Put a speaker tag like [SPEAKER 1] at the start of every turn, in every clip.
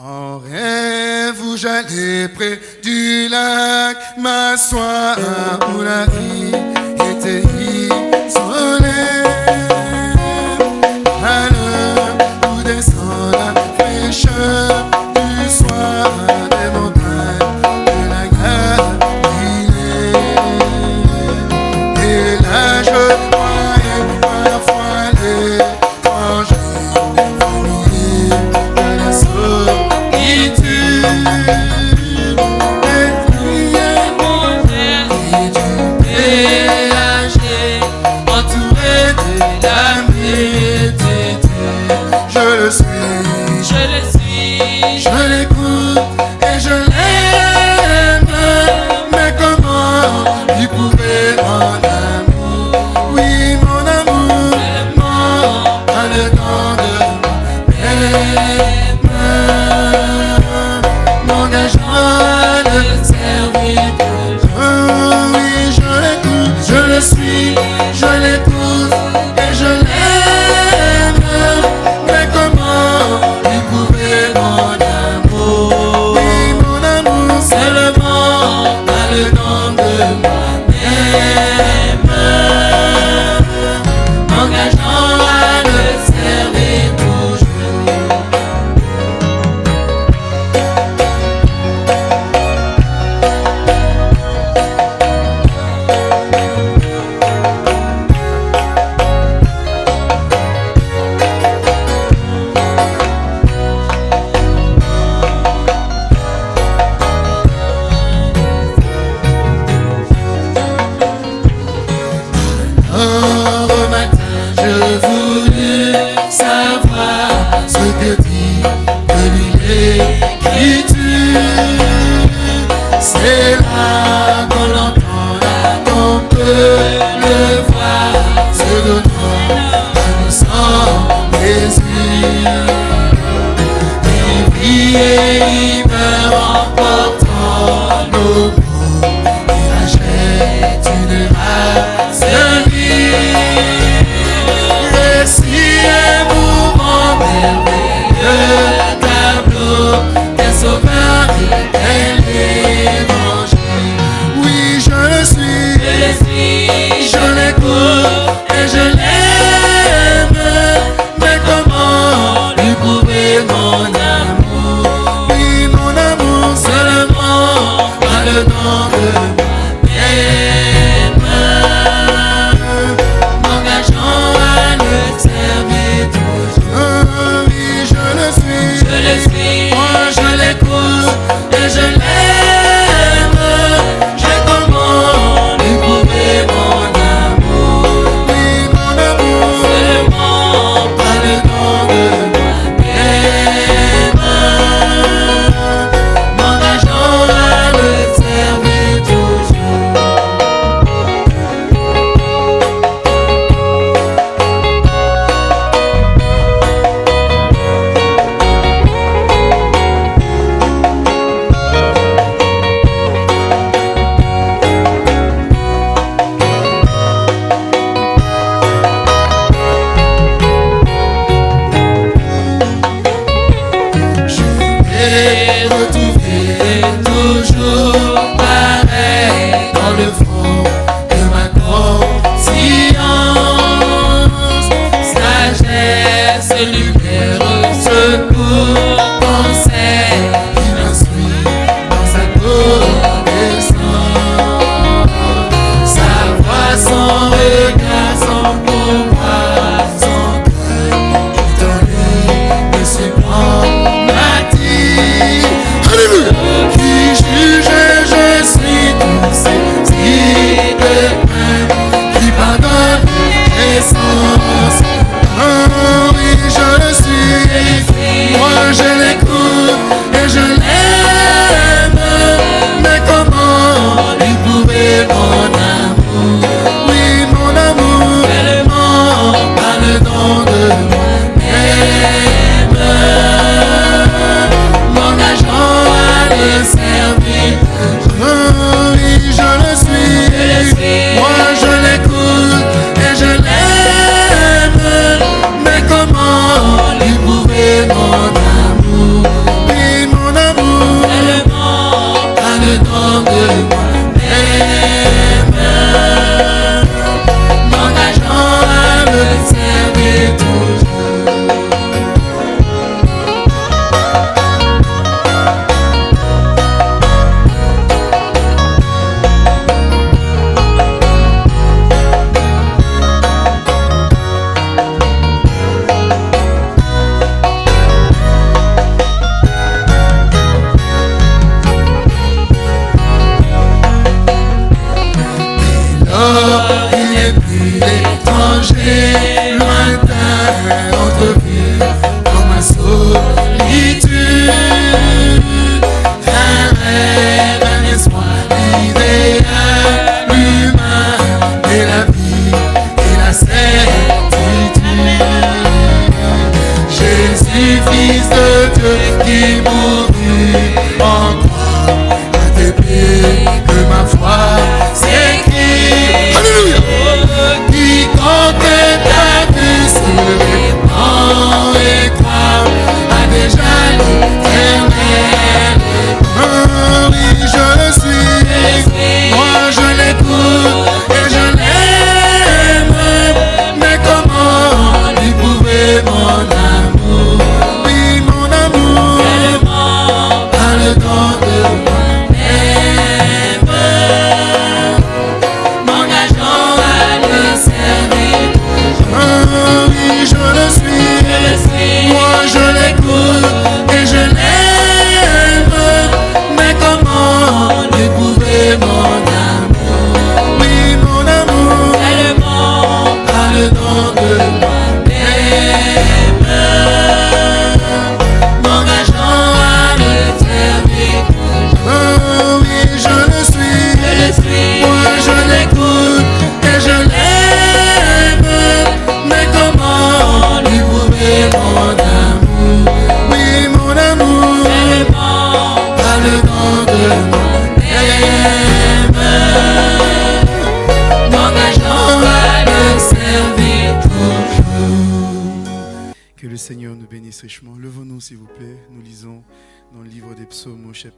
[SPEAKER 1] En rêve où j'allais près du lac, m'asseoir où la vie était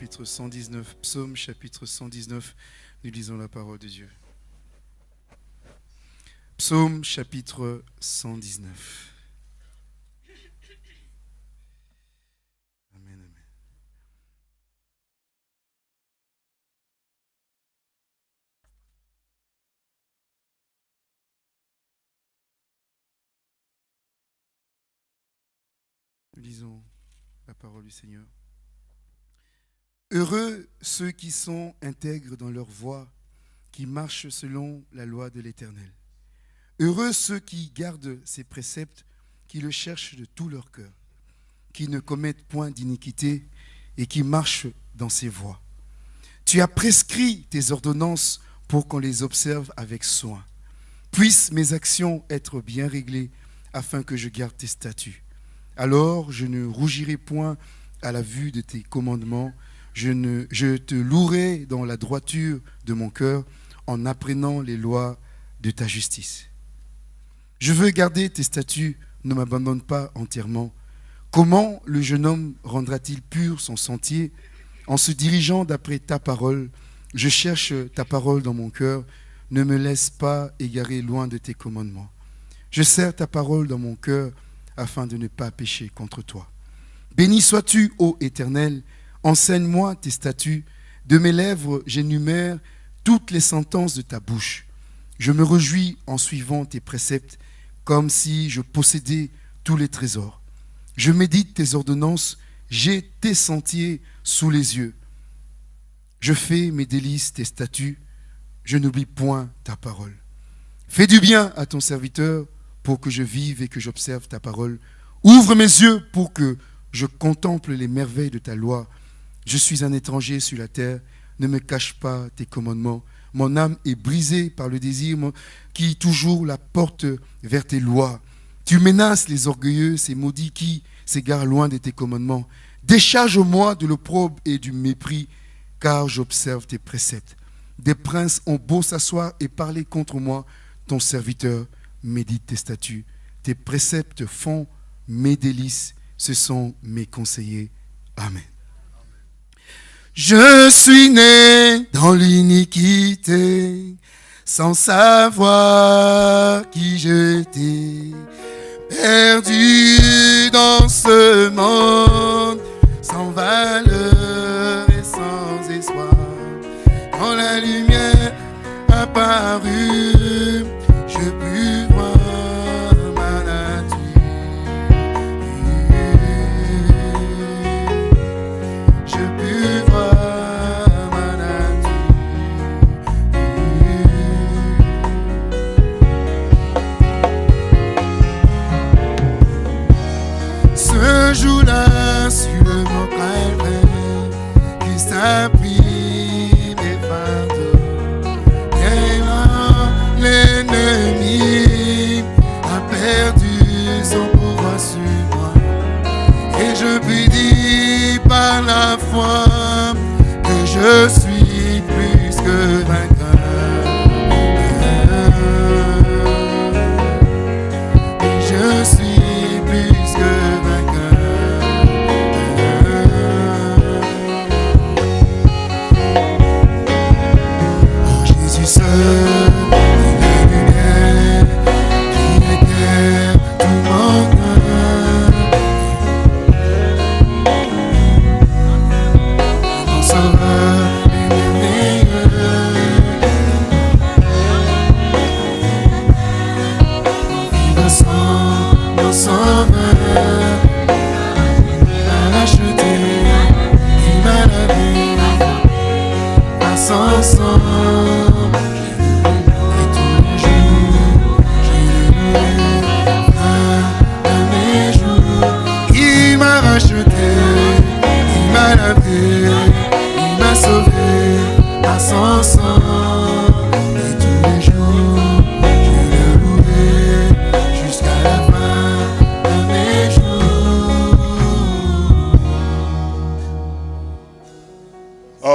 [SPEAKER 1] 119, psaume chapitre 119, nous lisons la parole de Dieu. Psaume chapitre 119. Amen, amen. Nous lisons la parole du Seigneur. Heureux ceux qui sont intègres dans leur voie, qui marchent selon la loi de l'Éternel. Heureux ceux qui gardent ses préceptes, qui le cherchent de tout leur cœur, qui ne commettent point d'iniquité et qui marchent dans ses voies. Tu as prescrit tes ordonnances pour qu'on les observe avec soin. Puissent mes actions être bien réglées afin que je garde tes statuts. Alors je ne rougirai point à la vue de tes commandements, je, te louerai dans la droiture de mon cœur en apprenant les lois de ta justice. Je veux garder tes statuts, ne m'abandonne pas entièrement. Comment le jeune homme rendra-t-il pur son sentier? En se dirigeant d'après ta parole Je cherche ta parole dans mon cœur, ne me laisse pas égarer loin de tes commandements. Je serre ta parole dans mon cœur afin de ne pas pécher contre toi. Béni sois-tu, ô Éternel, Enseigne-moi tes statuts. De mes lèvres, j'énumère toutes les sentences de ta bouche. Je me réjouis en suivant tes préceptes, comme si je possédais tous les trésors. Je médite tes ordonnances, j'ai tes sentiers sous les yeux. Je fais mes délices, tes statuts, je n'oublie point ta parole. Fais du bien à ton serviteur pour que je vive et que j'observe ta parole. Ouvre mes yeux pour que je contemple les merveilles de ta loi. Je suis un étranger sur la terre, ne me cache pas tes commandements. Mon âme est brisée par le désir qui toujours la porte vers tes lois. Tu menaces les orgueilleux, ces maudits qui s'égarent loin de tes commandements. Décharge-moi de l'opprobre et du mépris, car j'observe tes préceptes. Des princes ont beau s'asseoir et parler contre moi, ton serviteur médite tes statuts. Tes préceptes font mes délices, ce sont mes conseillers. Amen. Je suis né dans l'iniquité, sans savoir qui j'étais, perdu dans ce monde, sans valeur et sans espoir. Quand la lumière apparut,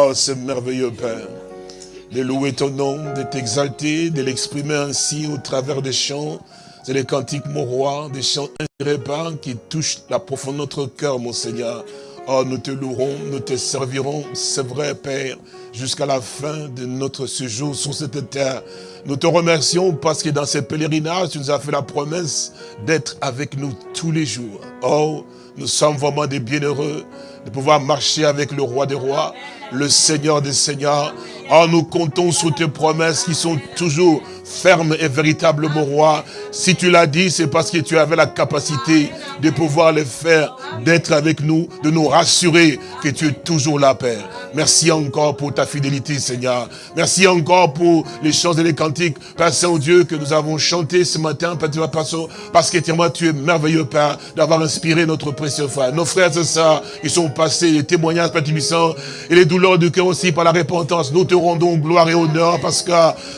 [SPEAKER 2] Oh, ce merveilleux Père. De louer ton nom, de t'exalter, de l'exprimer ainsi au travers des chants. C'est les cantiques, mon roi, des chants inspirés qui touchent la profondeur de notre cœur, mon Seigneur. Oh, nous te louerons, nous te servirons, c'est vrai, Père, jusqu'à la fin de notre séjour sur cette terre. Nous te remercions parce que dans ces pèlerinages, tu nous as fait la promesse d'être avec nous tous les jours. Oh, nous sommes vraiment des bienheureux de pouvoir marcher avec le roi des rois, le Seigneur des seigneurs. Oh, nous comptons sur tes promesses qui sont toujours ferme et véritable, mon roi. Si tu l'as dit, c'est parce que tu avais la capacité de pouvoir le faire, d'être avec nous, de nous rassurer que tu es toujours là, Père. Merci encore pour ta fidélité, Seigneur. Merci encore pour les chants et les cantiques, Père Saint-Dieu, que nous avons chanté ce matin, parce que tu es merveilleux, Père, d'avoir inspiré notre précieux frère. Nos frères et sœurs qui sont passés, les témoignages, Père et les douleurs du cœur aussi par la repentance. Nous te rendons gloire et honneur parce que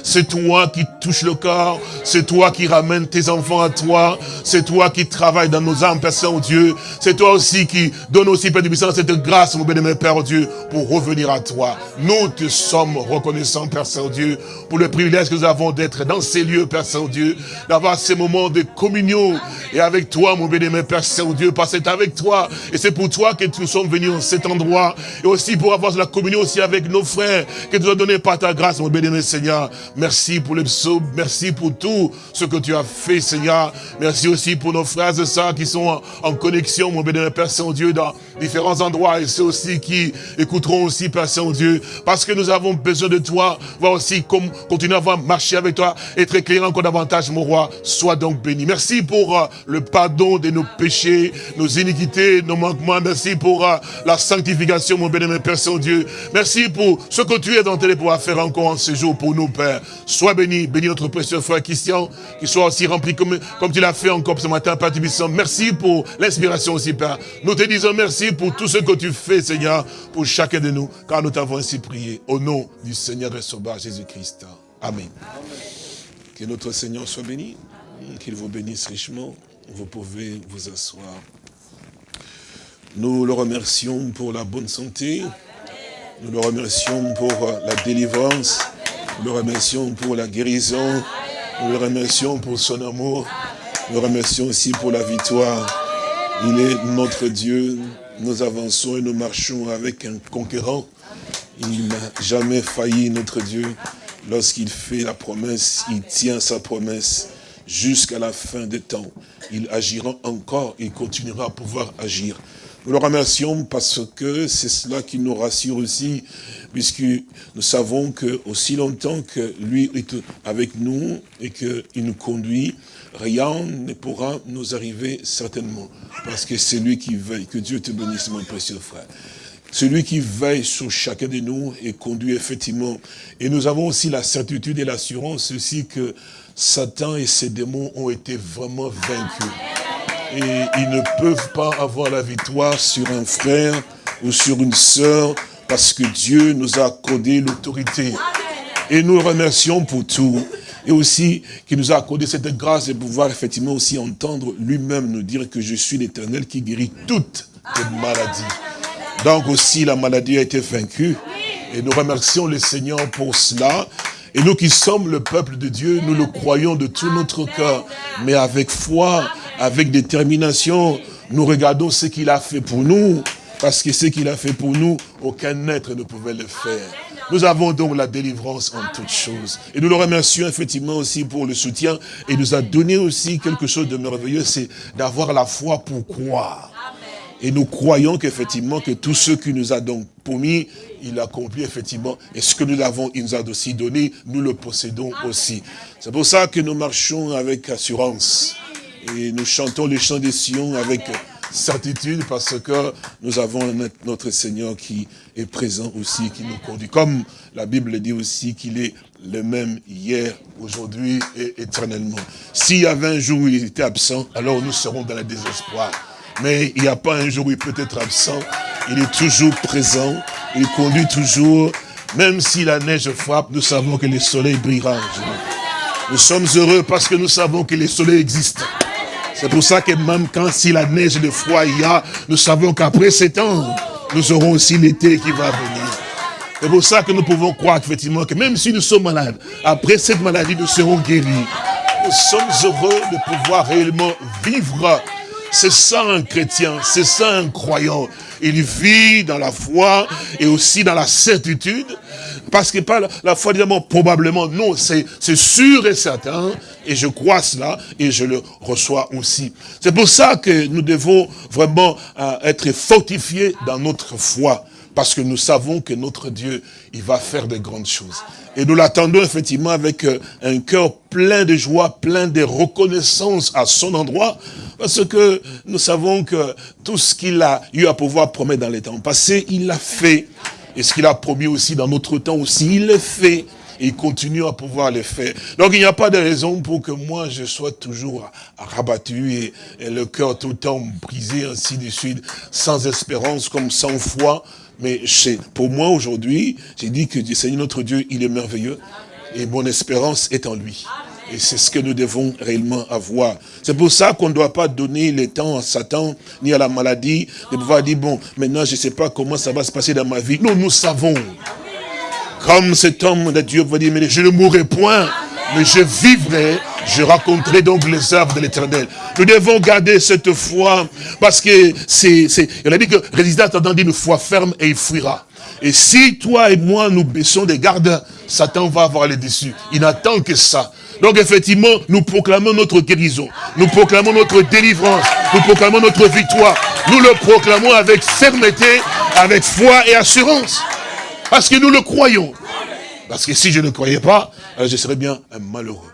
[SPEAKER 2] c'est toi qui touche le corps. C'est toi qui ramènes tes enfants à toi. C'est toi qui travailles dans nos âmes, Père Saint-Dieu. C'est toi aussi qui donne aussi, Père Puissant, cette grâce, mon bénémoine Père Dieu, pour revenir à toi. Nous te sommes reconnaissants, Père Saint-Dieu, pour le privilège que nous avons d'être dans ces lieux, Père Saint-Dieu, d'avoir ces moments de communion et avec toi, mon bénémoine Père Saint-Dieu, parce que c'est avec toi et c'est pour toi que nous sommes venus en cet endroit et aussi pour avoir la communion aussi avec nos frères que tu as donné par ta grâce, mon bénémoine Seigneur. Merci pour le psaume Merci pour tout ce que tu as fait, Seigneur. Merci aussi pour nos frères et sœurs qui sont en, connexion, mon bénémoine Père Saint-Dieu, dans différents endroits. Et ceux aussi qui écouteront aussi, Père Saint-Dieu. Parce que nous avons besoin de toi. Voir aussi comme continuer à marcher avec toi. Être éclairé encore davantage, mon roi. Sois donc béni. Merci pour euh, le pardon de nos péchés, nos iniquités, nos manquements. Merci pour euh, la sanctification, mon bénémoine Père Saint-Dieu. Merci pour ce que tu es dans tes pouvoir faire encore en ce jour pour nous, Père. Sois béni, béni notre précieux frère Christian, qu'il soit aussi rempli comme, comme tu l'as fait encore ce matin, Père Tibissant. Merci pour l'inspiration aussi, Père. Nous te disons merci pour tout ce que tu fais, Seigneur, pour chacun de nous, car nous t'avons ainsi prié. Au nom du Seigneur et Sauveur Jésus-Christ. Amen. Que notre Seigneur soit béni, qu'il vous bénisse richement. Vous pouvez vous asseoir. Nous le remercions pour la bonne santé. Nous le remercions pour la délivrance. Nous le remercions pour la guérison. Nous le remercions pour son amour. Nous le remercions aussi pour la victoire. Il est notre Dieu. Nous avançons et nous marchons avec un conquérant. Il n'a jamais failli, notre Dieu. Lorsqu'il fait la promesse, il tient sa promesse jusqu'à la fin des temps. Il agira encore, il continuera à pouvoir agir. Nous le remercions parce que c'est cela qui nous rassure aussi, puisque nous savons que aussi longtemps que lui est avec nous et qu'il nous conduit, rien ne pourra nous arriver certainement. Parce que c'est lui qui veille. Que Dieu te bénisse, mon précieux frère. Celui qui veille sur chacun de nous et conduit effectivement. Et nous avons aussi la certitude et l'assurance aussi que Satan et ses démons ont été vraiment vaincus et ils ne peuvent pas avoir la victoire sur un frère ou sur une sœur parce que Dieu nous a accordé l'autorité. Et nous remercions pour tout. Et aussi qu'il nous a accordé cette grâce de pouvoir effectivement aussi entendre lui-même nous dire que je suis l'éternel qui guérit toutes les maladies. Donc aussi la maladie a été vaincue. Et nous remercions le Seigneur pour cela. Et nous qui sommes le peuple de Dieu, nous le croyons de tout notre cœur, mais avec foi, avec détermination, nous regardons ce qu'il a fait pour nous, parce que ce qu'il a fait pour nous, aucun être ne pouvait le faire. Nous avons donc la délivrance en toutes choses. Et nous le remercions effectivement aussi pour le soutien. Et nous a donné aussi quelque chose de merveilleux, c'est d'avoir la foi pour croire. Et nous croyons qu'effectivement que tout ce qu'il nous a donc promis, il accomplit effectivement. Et ce que nous l'avons, il nous a aussi donné, nous le possédons aussi. C'est pour ça que nous marchons avec assurance. Et nous chantons les chants des Sion avec certitude parce que nous avons notre Seigneur qui est présent aussi, qui nous conduit. Comme la Bible dit aussi qu'il est le même hier, aujourd'hui et éternellement. S'il y avait un jour où il était absent, alors nous serons dans le désespoir. Mais il n'y a pas un jour où il peut être absent. Il est toujours présent. Il conduit toujours. Même si la neige frappe, nous savons que le soleil brillera. Nous sommes heureux parce que nous savons que le soleil existe. C'est pour ça que même quand si la neige le froid y a, nous savons qu'après ces temps, nous aurons aussi l'été qui va venir. C'est pour ça que nous pouvons croire effectivement que même si nous sommes malades, après cette maladie, nous serons guéris. Nous sommes heureux de pouvoir réellement vivre. C'est ça un chrétien, c'est ça un croyant. Il vit dans la foi et aussi dans la certitude. Parce que pas la, foi, évidemment, probablement, non, c'est sûr et certain. Et je crois cela et je le reçois aussi. C'est pour ça que nous devons vraiment euh, être fortifiés dans notre foi. Parce que nous savons que notre Dieu, il va faire de grandes choses. Et nous l'attendons effectivement avec euh, un cœur plein de joie, plein de reconnaissance à son endroit. Parce que nous savons que tout ce qu'il a eu à pouvoir promettre dans les temps passés, il l'a fait. Et ce qu'il a promis aussi dans notre temps aussi, il le fait. Et il continue à pouvoir le faire. Donc il n'y a pas de raison pour que moi je sois toujours rabattu et, le cœur tout le temps brisé, ainsi de suite, sans espérance, comme sans foi. Mais pour moi aujourd'hui, j'ai dit que Seigneur notre Dieu, il est merveilleux. Et mon espérance est en lui. Et c'est ce que nous devons réellement avoir. C'est pour ça qu'on ne doit pas donner le temps à Satan, ni à la maladie, de pouvoir dire, bon, maintenant je ne sais pas comment ça va se passer dans ma vie. Non, nous savons. Comme cet homme de Dieu va dire, mais je ne mourrai point, mais je vivrai, je raconterai donc les œuvres de l'éternel. Nous devons garder cette foi, parce que c'est, il a dit que résister attendant une foi ferme et il fuira. Et si toi et moi nous baissons des gardes, Satan va avoir les dessus. Il n'attend que ça. Donc effectivement, nous proclamons notre guérison, nous proclamons notre délivrance, nous proclamons notre victoire. Nous le proclamons avec fermeté, avec foi et assurance. Parce que nous le croyons. Parce que si je ne croyais pas, je serais bien un malheureux.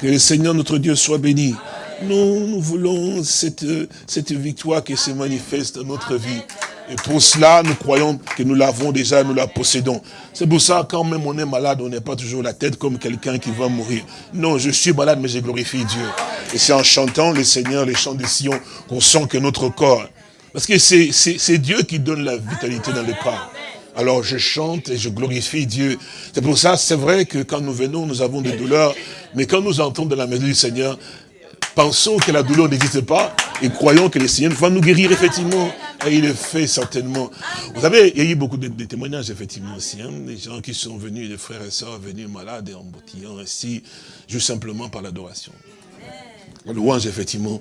[SPEAKER 2] Que le Seigneur notre Dieu soit béni. Nous, nous voulons cette, cette victoire qui se manifeste dans notre vie. Et pour cela, nous croyons que nous l'avons déjà, nous la possédons. C'est pour ça, quand même on est malade, on n'est pas toujours la tête comme quelqu'un qui va mourir. Non, je suis malade, mais je glorifie Dieu. Et c'est en chantant le Seigneur, les chants de Sion, qu'on sent que notre corps... Parce que c'est Dieu qui donne la vitalité dans le corps. Alors je chante et je glorifie Dieu. C'est pour ça, c'est vrai que quand nous venons, nous avons des douleurs. Mais quand nous entrons dans la maison du Seigneur, pensons que la douleur n'existe pas et croyons que le Seigneur va nous guérir effectivement. Et il le fait certainement. Vous savez, il y a eu beaucoup de, témoignages effectivement aussi. Hein, des gens qui sont venus, des frères et sœurs venus malades et en ainsi, juste simplement par l'adoration. La louange, effectivement,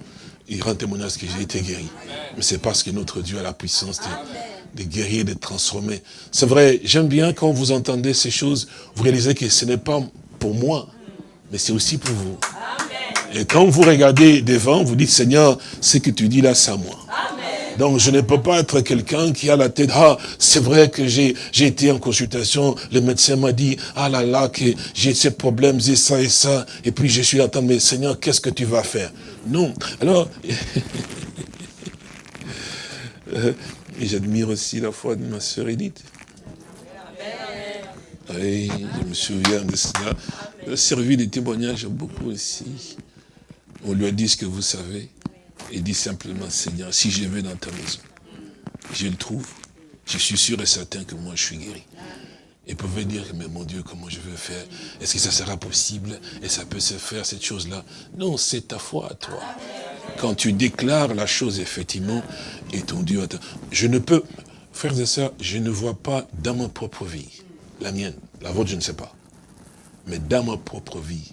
[SPEAKER 2] il rend témoignage que j'ai été guéri. Mais c'est parce que notre Dieu a la puissance de guérir, de transformer. C'est vrai, j'aime bien quand vous entendez ces choses, vous réalisez que ce n'est pas pour moi, mais c'est aussi pour vous. Et quand vous regardez devant, vous dites, Seigneur, ce que tu dis là, c'est à moi. Donc je ne peux pas être quelqu'un qui a la tête, ah, c'est vrai que j'ai été en consultation, le médecin m'a dit, ah là là, que j'ai ces problèmes, j'ai ça et ça, et puis je suis là, mais Seigneur, qu'est-ce que tu vas faire? Non. Alors, euh, j'admire aussi la foi de ma sœur Edith. Oui, je me souviens de cela. A servi de témoignage beaucoup aussi. On lui a dit ce que vous savez. Il dit simplement, Seigneur, si je vais dans ta maison, je le trouve, je suis sûr et certain que moi je suis guéri. Et pouvait dire, mais mon Dieu, comment je vais faire? Est-ce que ça sera possible? Et ça peut se faire, cette chose-là? Non, c'est ta foi à toi. Quand tu déclares la chose, effectivement, et ton Dieu... Je ne peux, frères et sœurs, je ne vois pas dans ma propre vie, la mienne, la vôtre, je ne sais pas, mais dans ma propre vie,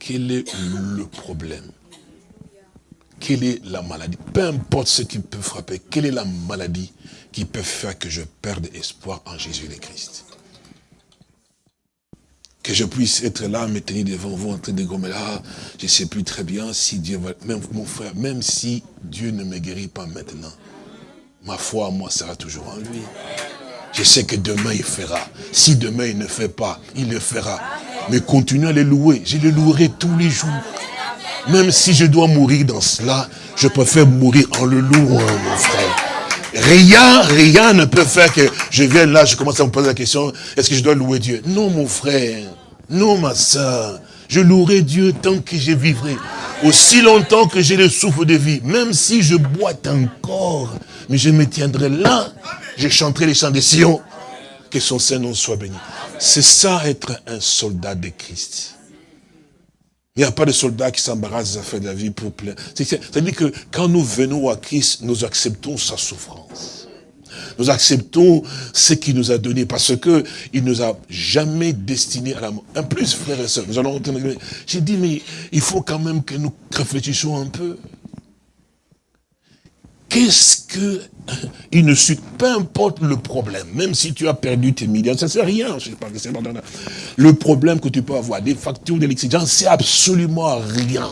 [SPEAKER 2] quel est le problème? Quelle est la maladie? Peu importe ce qui peut frapper, quelle est la maladie qui peut faire que je perde espoir en Jésus le Christ que je puisse être là, me tenir devant vous en train de gommer là, je ne sais plus très bien si Dieu va... Même mon frère, même si Dieu ne me guérit pas maintenant, ma foi moi sera toujours en lui. Je sais que demain il fera. Si demain il ne fait pas, il le fera. Mais continuez à les louer. Je les louerai tous les jours. Même si je dois mourir dans cela, je préfère mourir en le louant, mon frère. Rien, rien ne peut faire que je vienne là, je commence à me poser la question, est-ce que je dois louer Dieu? Non, mon frère. Non, ma soeur. Je louerai Dieu tant que je vivrai. Aussi longtemps que j'ai le souffle de vie. Même si je boite encore. Mais je me tiendrai là. Je chanterai les chants de Sion. Que son Saint-Nom soit béni. C'est ça être un soldat de Christ. Il n'y a pas de soldat qui s'embarrasse des affaires de la vie pour plaire. C'est-à-dire que quand nous venons à Christ, nous acceptons sa souffrance. Nous acceptons ce qu'il nous a donné parce que il nous a jamais destiné à la mort. En plus, frères et sœurs, nous allons J'ai dit, mais il faut quand même que nous réfléchissions un peu. Qu'est-ce que il ne suit, peu importe le problème, même si tu as perdu tes millions, ça ne sert à rien, je sais pas, le problème que tu peux avoir, des factures d'électricité, c'est absolument rien.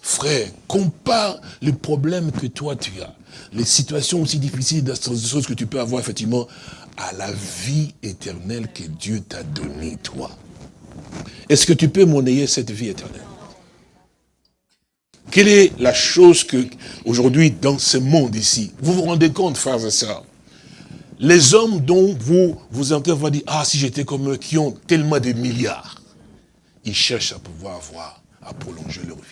[SPEAKER 2] Frère, compare les problèmes que toi tu as, les situations aussi difficiles, des choses que tu peux avoir effectivement, à la vie éternelle que Dieu t'a donnée, toi. Est-ce que tu peux monnayer cette vie éternelle? Quelle est la chose que, aujourd'hui, dans ce monde ici, vous vous rendez compte, frères et sœurs, les hommes dont vous vous entendez vous dire, ah, si j'étais comme eux, qui ont tellement de milliards, ils cherchent à pouvoir avoir, à prolonger leur vie.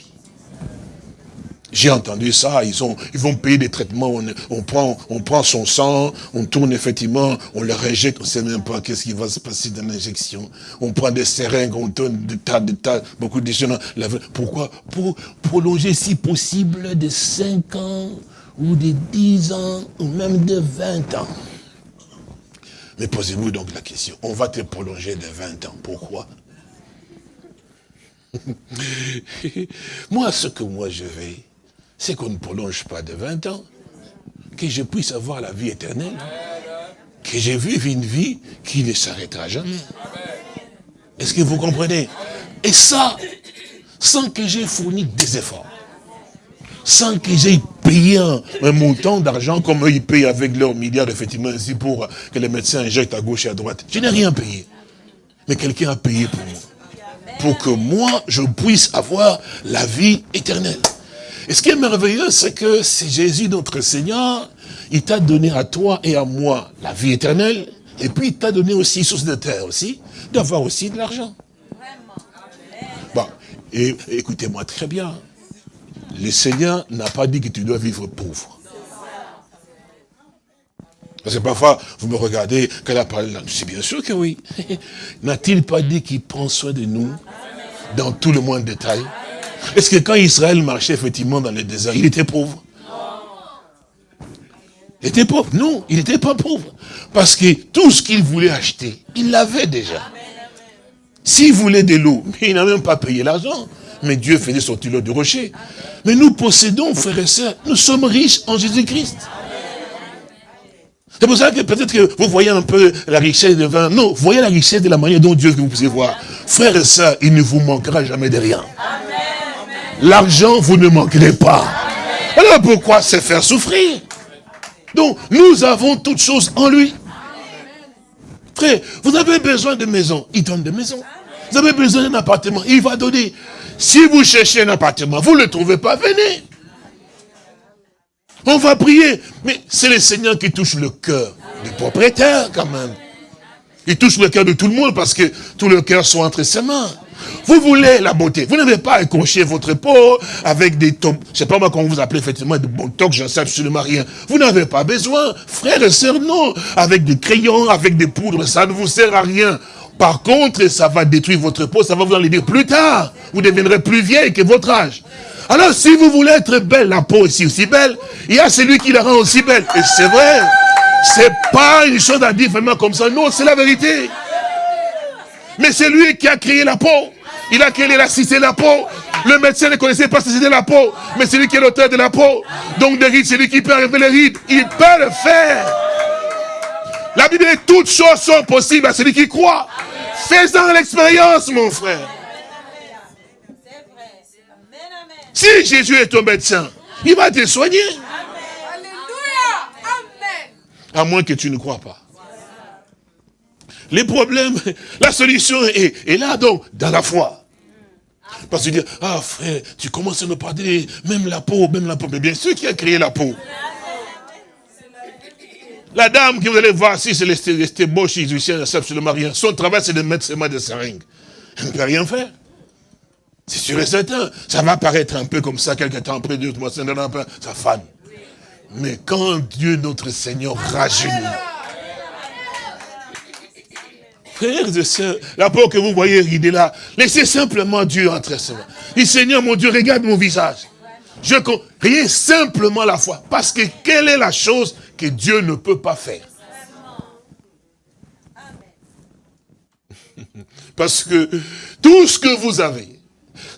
[SPEAKER 2] J'ai entendu ça, ils, ont, ils vont payer des traitements, on, prend, on prend son sang, on tourne effectivement, on le rejette, on ne sait même pas qu'est-ce qui va se passer dans l'injection. On prend des seringues, on tourne des tas, de tas, beaucoup de choses. Pourquoi? Pour prolonger si possible de 5 ans, ou de 10 ans, ou même de 20 ans. Mais posez-vous donc la question, on va te prolonger de 20 ans, pourquoi? Moi, ce que moi je vais, c'est qu'on ne prolonge pas de 20 ans, que je puisse avoir la vie éternelle, que je vive une vie qui ne s'arrêtera jamais. Est-ce que vous comprenez? Et ça, sans que j'ai fourni des efforts, sans que j'ai payé un, montant d'argent comme eux ils payent avec leurs milliards, effectivement, ainsi pour que les médecins injectent à gauche et à droite. Je n'ai rien payé. Mais quelqu'un a payé pour moi. Pour que moi, je puisse avoir la vie éternelle. Et ce qui est merveilleux, c'est que c'est Jésus, notre Seigneur, il t'a donné à toi et à moi la vie éternelle, et puis il t'a donné aussi, source de terre aussi, d'avoir aussi de l'argent. Bon, et écoutez-moi très bien, le Seigneur n'a pas dit que tu dois vivre pauvre. Parce que parfois, vous me regardez, qu'elle a parlé là. C'est bien sûr que oui. N'a-t-il pas dit qu'il prend soin de nous dans tout le monde détail est-ce que quand Israël marchait effectivement dans le désert, il était pauvre? Il était pauvre Non, il n'était pas pauvre. Parce que tout ce qu'il voulait acheter, il l'avait déjà. S'il voulait de l'eau, il n'a même pas payé l'argent. Mais Dieu faisait sortir l'eau du rocher. Mais nous possédons, frères et sœurs, nous sommes riches en Jésus-Christ. C'est pour ça que peut-être que vous voyez un peu la richesse de vin. Non, voyez la richesse de la manière dont Dieu vous pouvez voir. Frères et sœurs, il ne vous manquera jamais de rien. L'argent, vous ne manquerez pas. Alors pourquoi se faire souffrir Donc, nous avons toutes choses en lui. Frère, vous avez besoin de maison, il donne des maisons. Vous avez besoin d'un appartement, il va donner. Si vous cherchez un appartement, vous ne le trouvez pas, venez. On va prier. Mais c'est le Seigneur qui touche le cœur du propriétaire quand même. Il touche le cœur de tout le monde parce que tous les cœurs sont entre ses mains. Vous voulez la beauté. Vous n'avez pas à écorcher votre peau avec des top. Je sais pas moi comment vous appelez effectivement de botox, j'en sais absolument rien. Vous n'avez pas besoin. Frères et sœurs, non. Avec des crayons, avec des poudres, ça ne vous sert à rien. Par contre, ça va détruire votre peau, ça va vous en dire plus tard. Vous deviendrez plus vieille que votre âge. Alors, si vous voulez être belle, la peau aussi aussi belle, il y a celui qui la rend aussi belle. Et c'est vrai. C'est pas une chose à dire vraiment comme ça. Non, c'est la vérité. Mais c'est lui qui a créé la peau. Il a créé l'élasticité de la peau. Le médecin ne connaissait pas c'était la peau. Mais c'est lui qui est l'auteur de la peau. Donc des rides, c'est lui qui peut arriver les rides. Il peut le faire. La Bible dit toutes choses sont possibles à celui qui croit. Fais-en l'expérience, mon frère. Si Jésus est ton médecin, il va te soigner. À moins que tu ne crois pas. Les problèmes, la solution est, là donc, dans la foi. Parce que tu dis, ah frère, tu commences à me parler, même la peau, même la peau. Mais bien sûr qui a créé la peau. La dame que vous allez voir, si c'est les boches égyptiens, ne absolument rien. Son travail, c'est de mettre ses mains de seringue. Elle ne peut rien faire. C'est sûr et certain. Ça va paraître un peu comme ça, quelques temps après, deux mois, ça fane. Mais quand Dieu, notre Seigneur, rajeunit, Frères et sœurs, la peau que vous voyez rider là, laissez simplement Dieu entrer seulement. Dit Seigneur mon Dieu, regarde mon visage. Je simplement la foi. Parce que quelle est la chose que Dieu ne peut pas faire? Parce que tout ce que vous avez,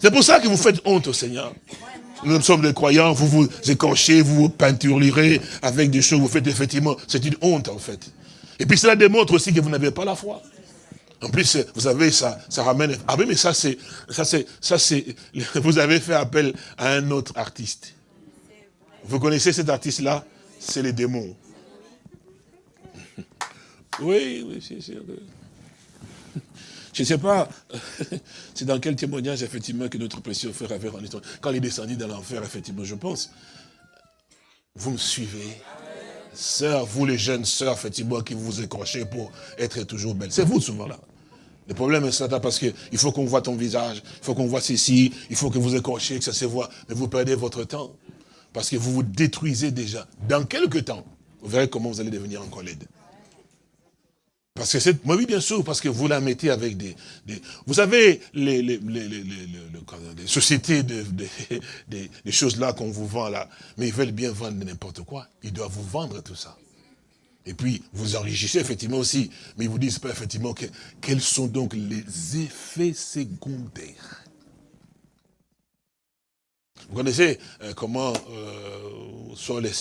[SPEAKER 2] c'est pour ça que vous faites honte au Seigneur. Nous sommes des croyants, vous vous écorchez, vous vous peinturerez avec des choses, vous faites effectivement, c'est une honte en fait. Et puis cela démontre aussi que vous n'avez pas la foi. En plus, vous savez, ça, ça ramène... Ah oui, mais ça c'est, ça c'est, ça c'est, vous avez fait appel à un autre artiste. Vous connaissez cet artiste-là? C'est les démons. Oui, oui, c'est sûr. Je ne sais pas, c'est dans quel témoignage, effectivement, que notre précieux frère avait rendu. Quand il est dans l'enfer, effectivement, je pense. Vous me suivez Sœurs, vous les jeunes sœurs, effectivement, qui vous écrochez pour être toujours belles. C'est vous souvent là. Le problème est ça, parce qu'il faut qu'on voit ton visage, il faut qu'on voit ceci, il faut que vous écorchiez, que ça se voit. Mais vous perdez votre temps. Parce que vous vous détruisez déjà. Dans quelques temps, vous verrez comment vous allez devenir encore laide. Parce que c'est, oui bien sûr, parce que vous la mettez avec des, vous savez, les, les, sociétés de, des choses là qu'on vous vend là, mais ils veulent bien vendre n'importe quoi, ils doivent vous vendre tout ça. Et puis, vous enrichissez effectivement aussi, mais ils vous disent pas effectivement que, quels sont donc les effets secondaires. Vous connaissez euh, comment euh, sont les,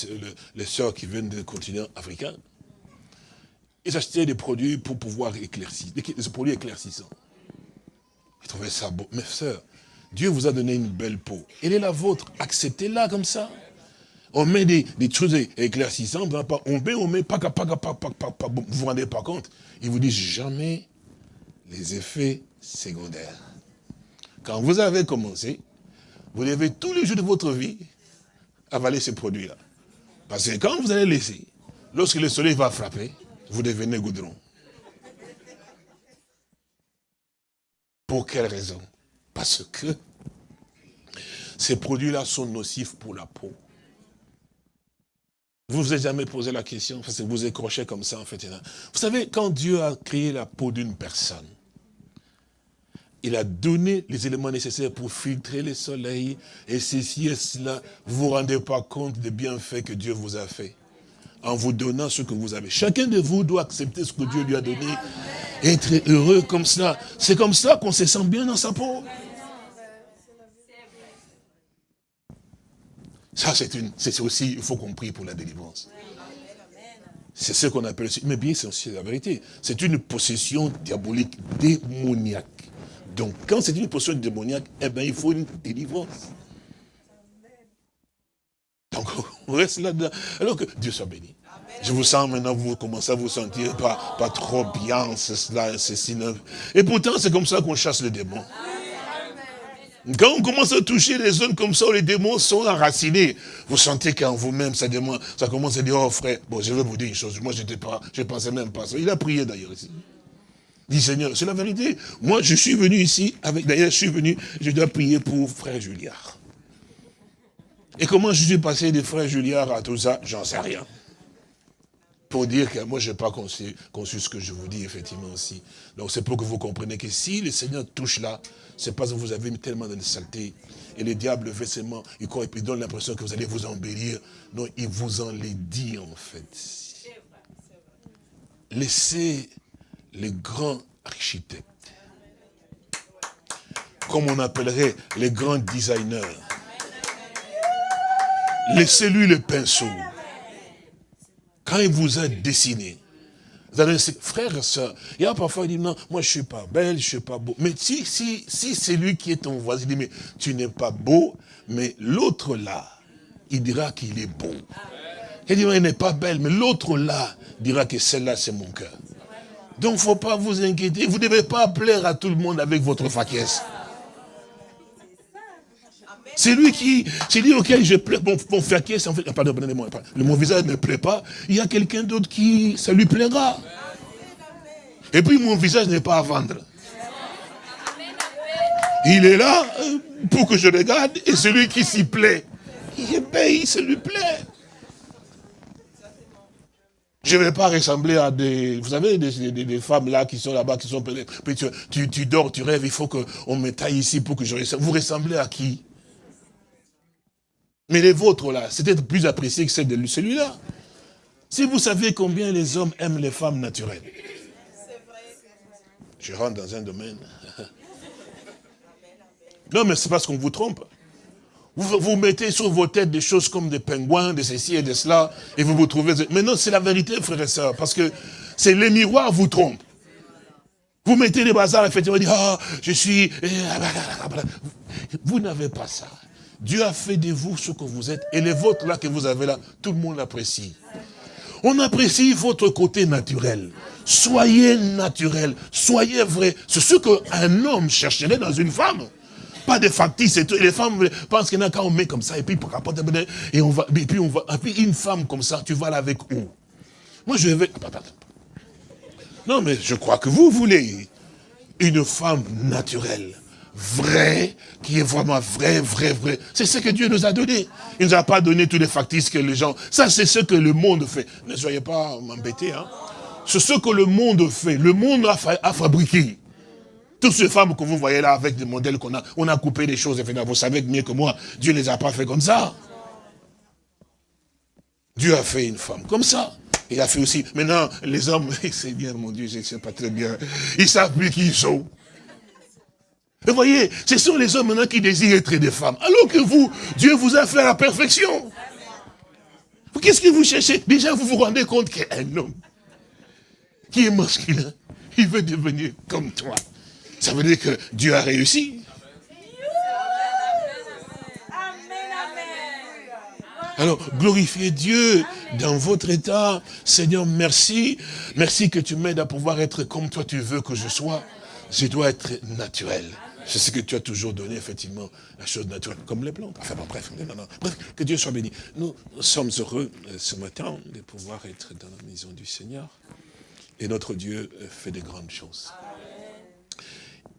[SPEAKER 2] les sœurs qui viennent des continents africains? Ils achetaient des produits pour pouvoir éclaircir, des, produits éclaircissants. Ils trouvaient ça beau. Mes soeurs, Dieu vous a donné une belle peau. Elle est la vôtre. Acceptez-la comme ça. On met des, choses éclaircissantes, on met, on met, vous vous rendez pas compte? Ils vous disent jamais les effets secondaires. Quand vous avez commencé, vous devez tous les jours de votre vie avaler ces produits-là. Parce que quand vous allez laisser, lorsque le soleil va frapper, vous devenez goudron. Pour quelle raison? Parce que ces produits-là sont nocifs pour la peau. Vous vous êtes jamais posé la question, parce que vous écrochez comme ça, en fait. Vous savez, quand Dieu a créé la peau d'une personne, il a donné les éléments nécessaires pour filtrer le soleil, et ceci et cela. Vous ne vous rendez pas compte des bienfaits que Dieu vous a fait en vous donnant ce que vous avez. Chacun de vous doit accepter ce que Dieu lui a donné, être heureux comme cela. C'est comme ça qu'on se sent bien dans sa peau. Ça, c'est aussi, il faut qu'on prie pour la délivrance. C'est ce qu'on appelle, mais bien c'est aussi la vérité. C'est une possession diabolique démoniaque. Donc, quand c'est une possession démoniaque, eh bien, il faut une délivrance. Donc, on reste là-dedans. Alors que Dieu soit béni. Je vous sens maintenant, vous commencez à vous sentir pas, pas trop bien, c'est cela, ceci. Et pourtant, c'est comme ça qu'on chasse les démons. Quand on commence à toucher les zones comme ça où les démons sont enracinés, vous sentez qu'en vous-même, ça, ça commence à dire, oh frère, bon, je vais vous dire une chose, moi je ne pensais même pas ça. Il a prié d'ailleurs ici. Il dit, Seigneur, c'est la vérité. Moi, je suis venu ici, avec d'ailleurs, je suis venu, je dois prier pour frère Juliard. Et comment je suis passé de frère Juliard à tout ça, j'en sais rien. Pour dire que moi, je n'ai pas conçu, ce que je vous dis, effectivement, aussi. Donc, c'est pour que vous compreniez que si le Seigneur touche là, c'est parce que vous avez tellement de saleté. Et le diable seulement, il, il donne l'impression que vous allez vous embellir. Non, il vous en les dit, en fait. Laissez les grands architectes, comme on appellerait les grands designers, Laissez-lui le pinceau. Quand il vous a dessiné, vous allez frère et soeur, il y a parfois, il dit, non, moi je suis pas belle, je suis pas beau. Mais si, si, si c'est lui qui est ton voisin, il dit, mais tu n'es pas beau, mais l'autre là, il dira qu'il est beau. Il dit, il n'est pas belle, mais l'autre là dira que celle-là, c'est mon cœur. Donc, faut pas vous inquiéter. Vous ne devez pas plaire à tout le monde avec votre faquesse. C'est lui qui, c'est lui auquel je plais, mon, mon qui est, en fait, pardon, pardonnez-moi, mon visage ne plaît pas, il y a quelqu'un d'autre qui, ça lui plaira. Et puis mon visage n'est pas à vendre. Il est là euh, pour que je regarde et celui qui s'y plaît, il paye, ça lui plaît. Je ne vais pas ressembler à des... Vous savez, des, femmes là qui sont là-bas, qui sont... Tu, tu, tu, dors, tu rêves, il faut qu'on me taille ici pour que je ressemble. Vous ressemblez à qui? Mais les vôtres, là, c'était plus apprécié que celle de celui-là. Si vous savez combien les hommes aiment les femmes naturelles. Je rentre dans un domaine. Non, mais c'est parce qu'on vous trompe. Vous, vous mettez sur vos têtes des choses comme des pingouins, de ceci et de cela, et vous vous trouvez... Mais non, c'est la vérité, frères et sœurs, parce que c'est les miroirs vous trompent. Vous mettez des bazars, effectivement, vous dites, ah, je suis... Vous n'avez pas ça. Dieu a fait de vous ce que vous êtes, et les vôtres là que vous avez là, tout le monde l'apprécie. On apprécie votre côté naturel. Soyez naturel, soyez vrai. C'est ce qu'un homme chercherait dans une femme. Pas de factices et tout. les femmes pensent qu'il y en a quand on met comme ça, et puis et on va, et puis et puis une femme comme ça, tu vas là avec où? Moi je vais. Non, mais je crois que vous voulez une femme naturelle, vraie, qui est vraiment vraie, vraie, vraie. C'est ce que Dieu nous a donné. Il ne nous a pas donné tous les factices que les gens... Ça, c'est ce que le monde fait. Ne soyez pas m'embêter. Hein. C'est ce que le monde fait. Le monde a, a fabriqué. Toutes ces femmes que vous voyez là avec des modèles qu'on a, on a coupé des choses, vous savez mieux que moi, Dieu ne les a pas fait comme ça. Dieu a fait une femme comme ça. Il a fait aussi, maintenant, les hommes, c'est bien, mon Dieu, je ne sais pas très bien, ils savent plus qui ils sont. Vous voyez, ce sont les hommes maintenant qui désirent être des femmes. Alors que vous, Dieu vous a fait à la perfection. Qu'est-ce que vous cherchez? Déjà, vous vous rendez compte qu'un homme qui est masculin, il veut devenir comme toi. Ça veut dire que Dieu a réussi. Alors, glorifiez Dieu dans votre état. Seigneur, merci. Merci que tu m'aides à pouvoir être comme toi tu veux que je sois. Je dois être naturel. C'est ce que tu as toujours donné, effectivement, la chose naturelle, comme les plantes. Enfin bon, bref, non, non, bref, que Dieu soit béni. Nous sommes heureux euh, ce matin de pouvoir être dans la maison du Seigneur. Et notre Dieu euh, fait de grandes choses.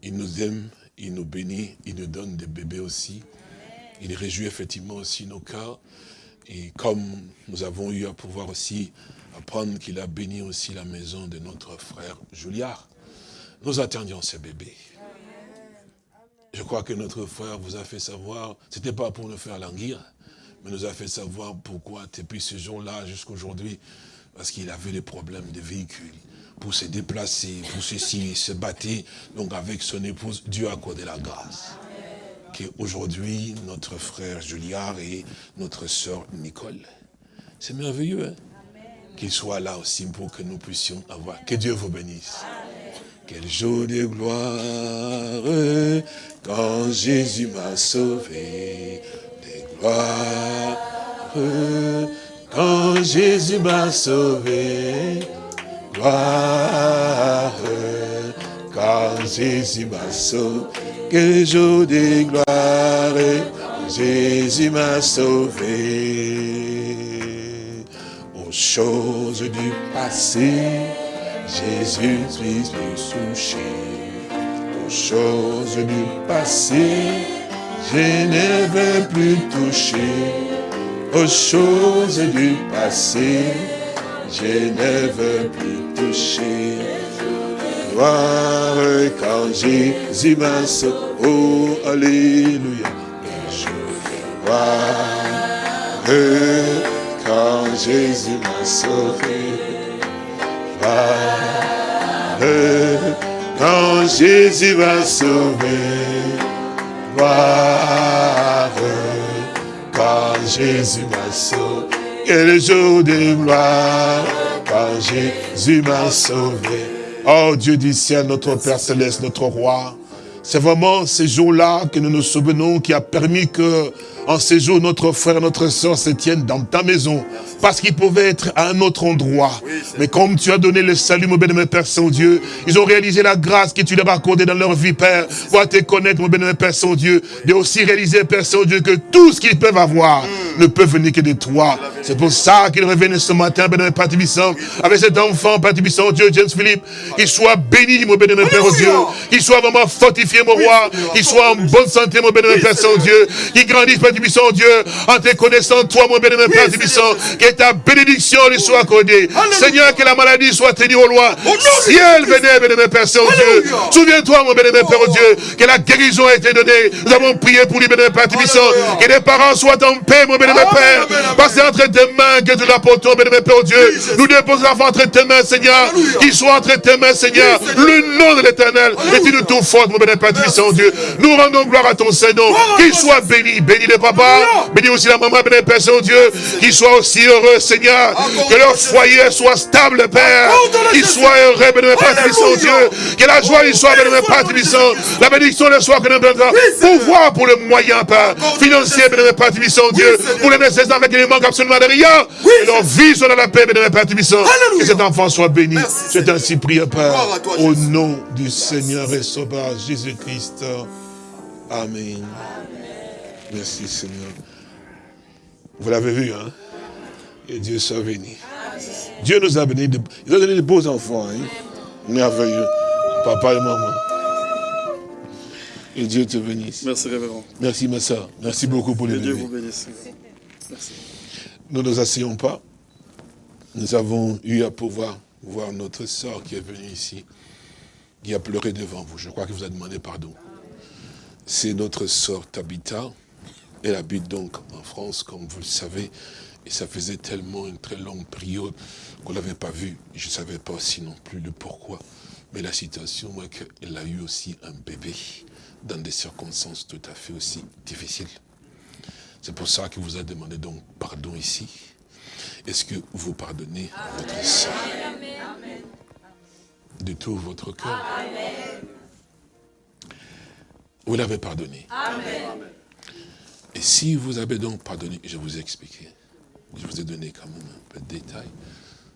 [SPEAKER 2] Il nous aime, il nous bénit, il nous donne des bébés aussi. Il réjouit effectivement aussi nos cas. Et comme nous avons eu à pouvoir aussi apprendre qu'il a béni aussi la maison de notre frère Juliard, nous attendions ces bébés. Je crois que notre frère vous a fait savoir, c'était pas pour nous faire languir, mais nous a fait savoir pourquoi depuis ce jour-là jusqu'à aujourd'hui, parce qu'il avait des problèmes de véhicules pour se déplacer, pour ceci, se battre. Donc avec son épouse, Dieu a accordé la grâce. Qu'aujourd'hui, notre frère Juliard et notre sœur Nicole. C'est merveilleux, hein? Qu'il soit là aussi pour que nous puissions avoir. Que Dieu vous bénisse. Quel jour de gloire quand Jésus m'a sauvé. De gloire quand Jésus m'a sauvé gloire, quand Jésus m'a sauvé, que jour de gloire, Jésus m'a sauvé. Aux choses du passé, Jésus suis touché. Aux choses du passé, je ne veux plus toucher. Aux choses du passé, je ne veux plus toucher. Voir quand Jésus m'a sauvé. Oh, Alléluia. Je veux voir quand Jésus m'a sauvé. Quand Jésus m'a sauvé. Voir quand Jésus m'a sauvé et le jour de gloire, quand Jésus m'a sauvé. Oh Dieu du ciel, notre Père Céleste, notre Roi, c'est vraiment ces jours-là que nous nous souvenons qui a permis que, en ces jours, notre frère, notre soeur se tiennent dans ta maison. Parce qu'ils pouvaient être à un autre endroit. Mais comme tu as donné le salut, mon bénémoine Père Saint-Dieu, ils ont réalisé la grâce que tu leur as accordée dans leur vie, Père. Pour te connaître, mon bénémoine Père Saint-Dieu. De aussi réaliser, Père Saint-Dieu, que tout ce qu'ils peuvent avoir mm. ne peut venir que de toi. C'est pour ça qu'ils reviennent ce matin, bénémoine Père Tibissant, avec cet enfant, Père Tibissant, Dieu, James Philippe. Qu'il soit béni, mon bénémoine Père Dieu. Qu'il soit vraiment fortifié, mon roi. Qu'il soit en bonne santé, mon bénémoine Père Saint-Dieu. Qu'il grandisse, Père Dieu, en te connaissant, toi, mon bénémoine Père Tibissant. Que ta bénédiction lui soit accordée. Seigneur, que la maladie soit tenue au loin. Elle venait, bénémoine Père Saint-Dieu, souviens-toi, mon bénémoine Père Dieu, que la guérison a été donnée. Nous avons prié pour lui, bénémoine Père Tibissant. Que les parents soient en paix, mon bénémoine Père. Parce que c'est entre tes mains que tu l'apportons, bénémoine Père Dieu. Nous déposons l'enfant entre tes mains, Seigneur. Qu'il soit entre tes mains, Seigneur. Le nom de l'éternel est une tout forte, mon bénémoine Père Tibissant, Dieu. Nous rendons gloire à ton Saint-Nom. Qu'il soit béni. Béni le papa. Béni aussi la maman, bénémoine Père Saint-Dieu. Qu'il soit aussi heureux, Seigneur. Que leur foyer soit stable, Père. Qu'il soit heureux, bénémoine Père Tibissant, Dieu. Que la joie y soit, bénémoine Père Tibissant. La bénédiction le soit que nous Pouvoir pour le moyen, Père. Financier, bénémoine Père Tibissant, Dieu. Pour les nécessaires avec ne manque absolument de rien. Et leur vie soit dans la paix, bénémoine Père Tibissant. Que cet enfant soit béni. C'est ainsi prié, Père. Au nom du Seigneur et Sauveur Jésus-Christ. Amen. Merci, Seigneur. Vous l'avez vu, hein? Et Dieu soit béni. Dieu nous a bénis. Il a donné de beaux enfants, hein? Merveilleux. Papa et maman. Et Dieu te bénisse.
[SPEAKER 3] Merci, révérend.
[SPEAKER 2] Merci, ma soeur. Merci beaucoup pour les
[SPEAKER 3] Que Dieu vous bénisse. Merci.
[SPEAKER 2] Nous ne nous asseyons pas. Nous avons eu à pouvoir voir notre sœur qui est venue ici, qui a pleuré devant vous. Je crois que vous a demandé pardon. C'est notre sœur Tabitha. Elle habite donc en France, comme vous le savez. Et ça faisait tellement une très longue période qu'on ne l'avait pas vue. Je ne savais pas aussi non plus le pourquoi. Mais la situation, moi, qu'elle a eu aussi un bébé dans des circonstances tout à fait aussi difficiles. C'est pour ça que vous a demandé donc pardon ici. Est-ce que vous pardonnez votre sœur? De tout votre cœur? Vous l'avez pardonné? Et si vous avez donc pardonné, je vous ai expliqué, je vous ai donné quand même un peu de détails,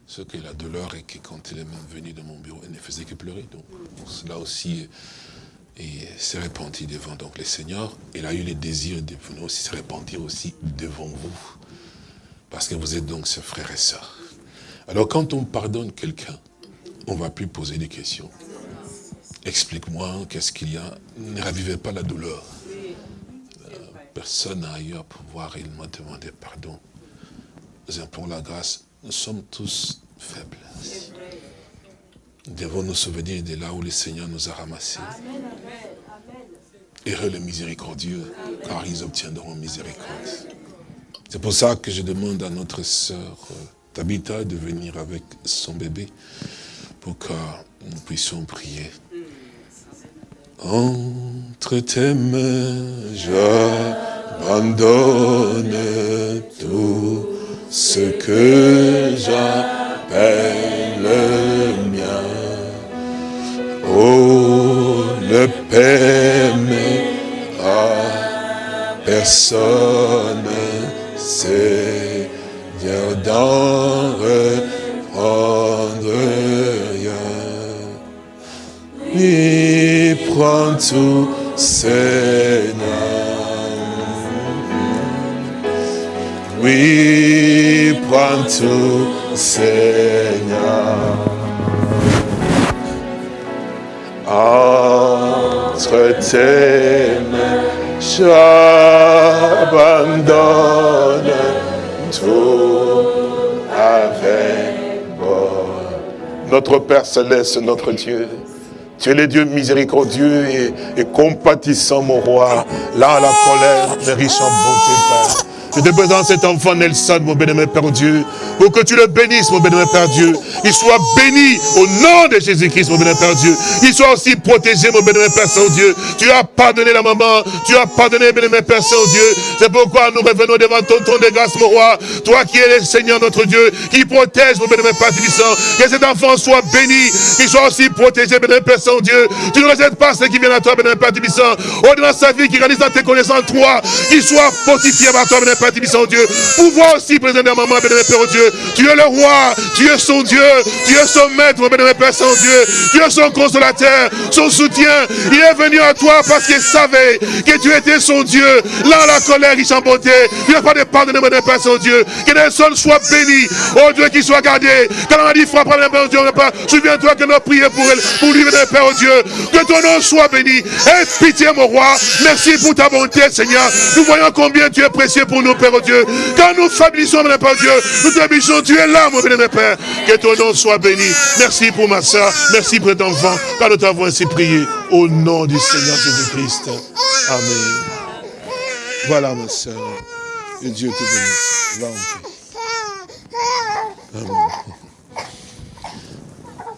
[SPEAKER 2] ce qu'est la douleur et que quand elle est même venue dans mon bureau, elle ne faisait que pleurer. Donc cela aussi et s'est répandu devant donc les seigneurs. Il a eu le désir de venir aussi se repentir aussi devant vous. Parce que vous êtes donc ses frères et sœurs. Alors quand on pardonne quelqu'un, on ne va plus poser des questions. Explique-moi, qu'est-ce qu'il y a? Ne ravivez pas la douleur. Personne n'a ailleurs pour pouvoir réellement demander pardon. Nous pour la grâce. Nous sommes tous faibles. Nous devons nous souvenir de là où le Seigneur nous a ramassés. Heureux les miséricordieux, car ils obtiendront miséricorde. C'est pour ça que je demande à notre sœur euh, Tabitha de venir avec son bébé pour que nous puissions prier. Entre tes mains, j'abandonne tout ce que j'appelle le mien. Oh, ne permettra personne, Seigneur, d'en reprendre Oui, prends tout, Seigneur. Oui, prends tout, Seigneur. Entre tes mains, j'abandonne tout avec moi. Notre Père Céleste, notre Dieu, tu es le Dieu miséricordieux et, compatissant, mon roi. Là, la colère, mais riche en bonté, Père. Je te présente cet enfant Nelson, mon bénémoine Père Dieu, pour que tu le bénisses, mon bénémoine Père Dieu. Il soit béni au nom de Jésus-Christ, mon bénémoine Père Dieu. Il soit aussi protégé, mon bénémoine Père Saint-Dieu. Tu as pardonné la maman, tu as pardonné, bénémoine Père Saint-Dieu. C'est pourquoi nous revenons devant ton trône de grâce, mon roi. Toi qui es le Seigneur, notre Dieu, qui protège, mon bénémoine Père Tibissant. Que cet enfant soit béni, qu'il soit aussi protégé, bénémoine Père Saint-Dieu. Tu ne rejettes pas ceux qui viennent à toi, bénémoine Père. Au-delà de sa vie, qui réalise dans tes connaissances, toi, qu'il soit fortifié par toi, bénémoine Père Tibissant, Dieu. Pouvoir aussi présenter à maman, bénémoine Père Dieu. Tu es le roi, tu es son Dieu, tu es son maître, bénémoine Père Saint-Dieu. Tu es son consolateur, son soutien. Il est venu à toi parce qu'il savait que tu étais son Dieu. Là, la colère, il s'en bonté. Il n'a pas de pardonner, mon Père Saint-Dieu. Que les sol soit béni. Oh Dieu, qu'il soit gardé. Quand on a dit frappe, mon Père Dieu, souviens-toi que nous avons prié pour elle, pour lui, mon Père Dieu. Que ton nom soit béni. Aie pitié, mon roi. Merci pour ta bonté, Seigneur. Nous voyons combien tu es précieux pour nous. Père oh Dieu. Quand nous faiblissons, mon Père Dieu, nous te tu es là, mon bien Père. Que ton nom soit béni. Merci pour ma soeur, merci pour ton enfant, car nous t'avons ainsi prié. Au nom du Seigneur Jésus-Christ. Amen. Voilà, ma soeur. Que Dieu te bénisse. Amen.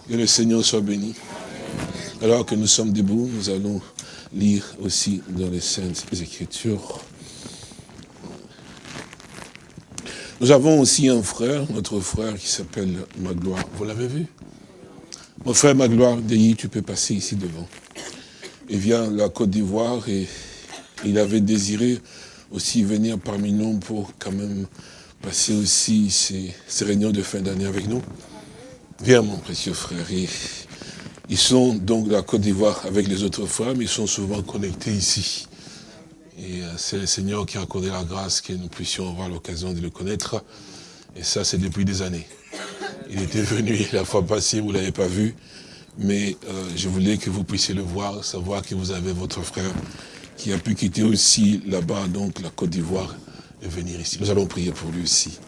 [SPEAKER 2] Que le Seigneur soit béni. Alors que nous sommes debout, nous allons lire aussi dans les Saintes Écritures. Nous avons aussi un frère, notre frère qui s'appelle Magloire. Vous l'avez vu? Mon frère Magloire, Deyi, tu peux passer ici devant. Il vient de la Côte d'Ivoire et il avait désiré aussi venir parmi nous pour quand même passer aussi ces, réunions de fin d'année avec nous. Viens mon précieux frère. ils sont donc de la Côte d'Ivoire avec les autres frères, mais ils sont souvent connectés ici. Et euh, c'est le Seigneur qui a accordé la grâce que nous puissions avoir l'occasion de le connaître. Et ça, c'est depuis des années. Il était venu la fois passée, vous ne l'avez pas vu. Mais euh, je voulais que vous puissiez le voir, savoir que vous avez votre frère qui a pu quitter aussi là-bas, donc la Côte d'Ivoire, et venir ici. Nous allons prier pour lui aussi.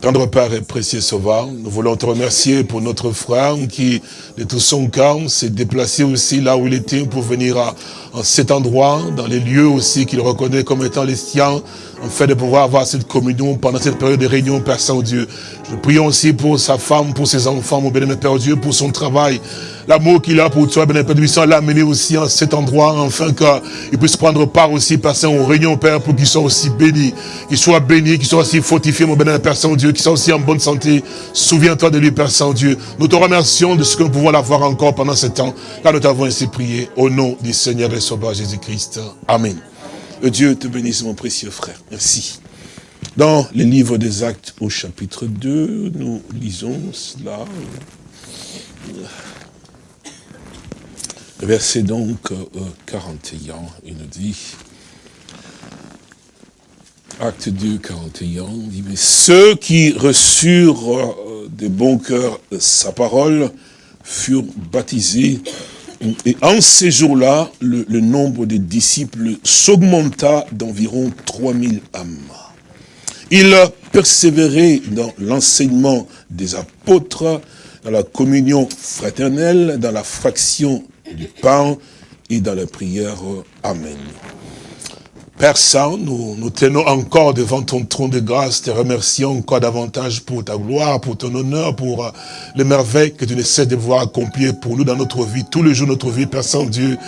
[SPEAKER 2] Tendre Père et précieux Sauveur, nous voulons te remercier pour notre frère qui, de tout son cœur, s'est déplacé aussi là où il était pour venir à, en cet endroit, dans les lieux aussi qu'il reconnaît comme étant les siens, en fait de pouvoir avoir cette communion pendant cette période de réunion, Père Saint-Dieu. Nous prions aussi pour sa femme, pour ses enfants, mon bénémoine Père Dieu, pour son travail, l'amour qu'il a pour toi, bien Père Dieu, l'amener aussi en cet endroit, afin qu'il puisse prendre part aussi, Père Saint, aux réunions, Père, pour qu'il soit aussi béni, qu'il soit béni, qu'il soit aussi fortifié, mon bénémoine Père Saint-Dieu, qu'il soit aussi en bonne santé. Souviens-toi de lui, Père Saint-Dieu. Nous te remercions de ce que nous pouvons l'avoir encore pendant ce temps, car nous t'avons ainsi prié, au nom du Seigneur et Sauveur Jésus-Christ. Amen. Dieu te bénisse, mon précieux frère. Merci. Dans le livre des Actes au chapitre 2, nous lisons cela. Verset donc 41, euh, il nous dit, Acte 2, 41, il dit, mais ceux qui reçurent euh, de bon cœur sa parole furent baptisés et en ces jours-là, le, nombre des disciples s'augmenta d'environ 3000 âmes. Ils persévéraient dans l'enseignement des apôtres, dans la communion fraternelle, dans la fraction du pain et dans la prière. Amen. Père Saint, nous nous tenons encore devant ton trône de grâce, te remercions encore davantage pour ta gloire, pour ton honneur, pour euh, les merveilles que tu ne cesses de voir accomplir pour nous dans notre vie, tous les jours de notre vie, Père Saint-Dieu.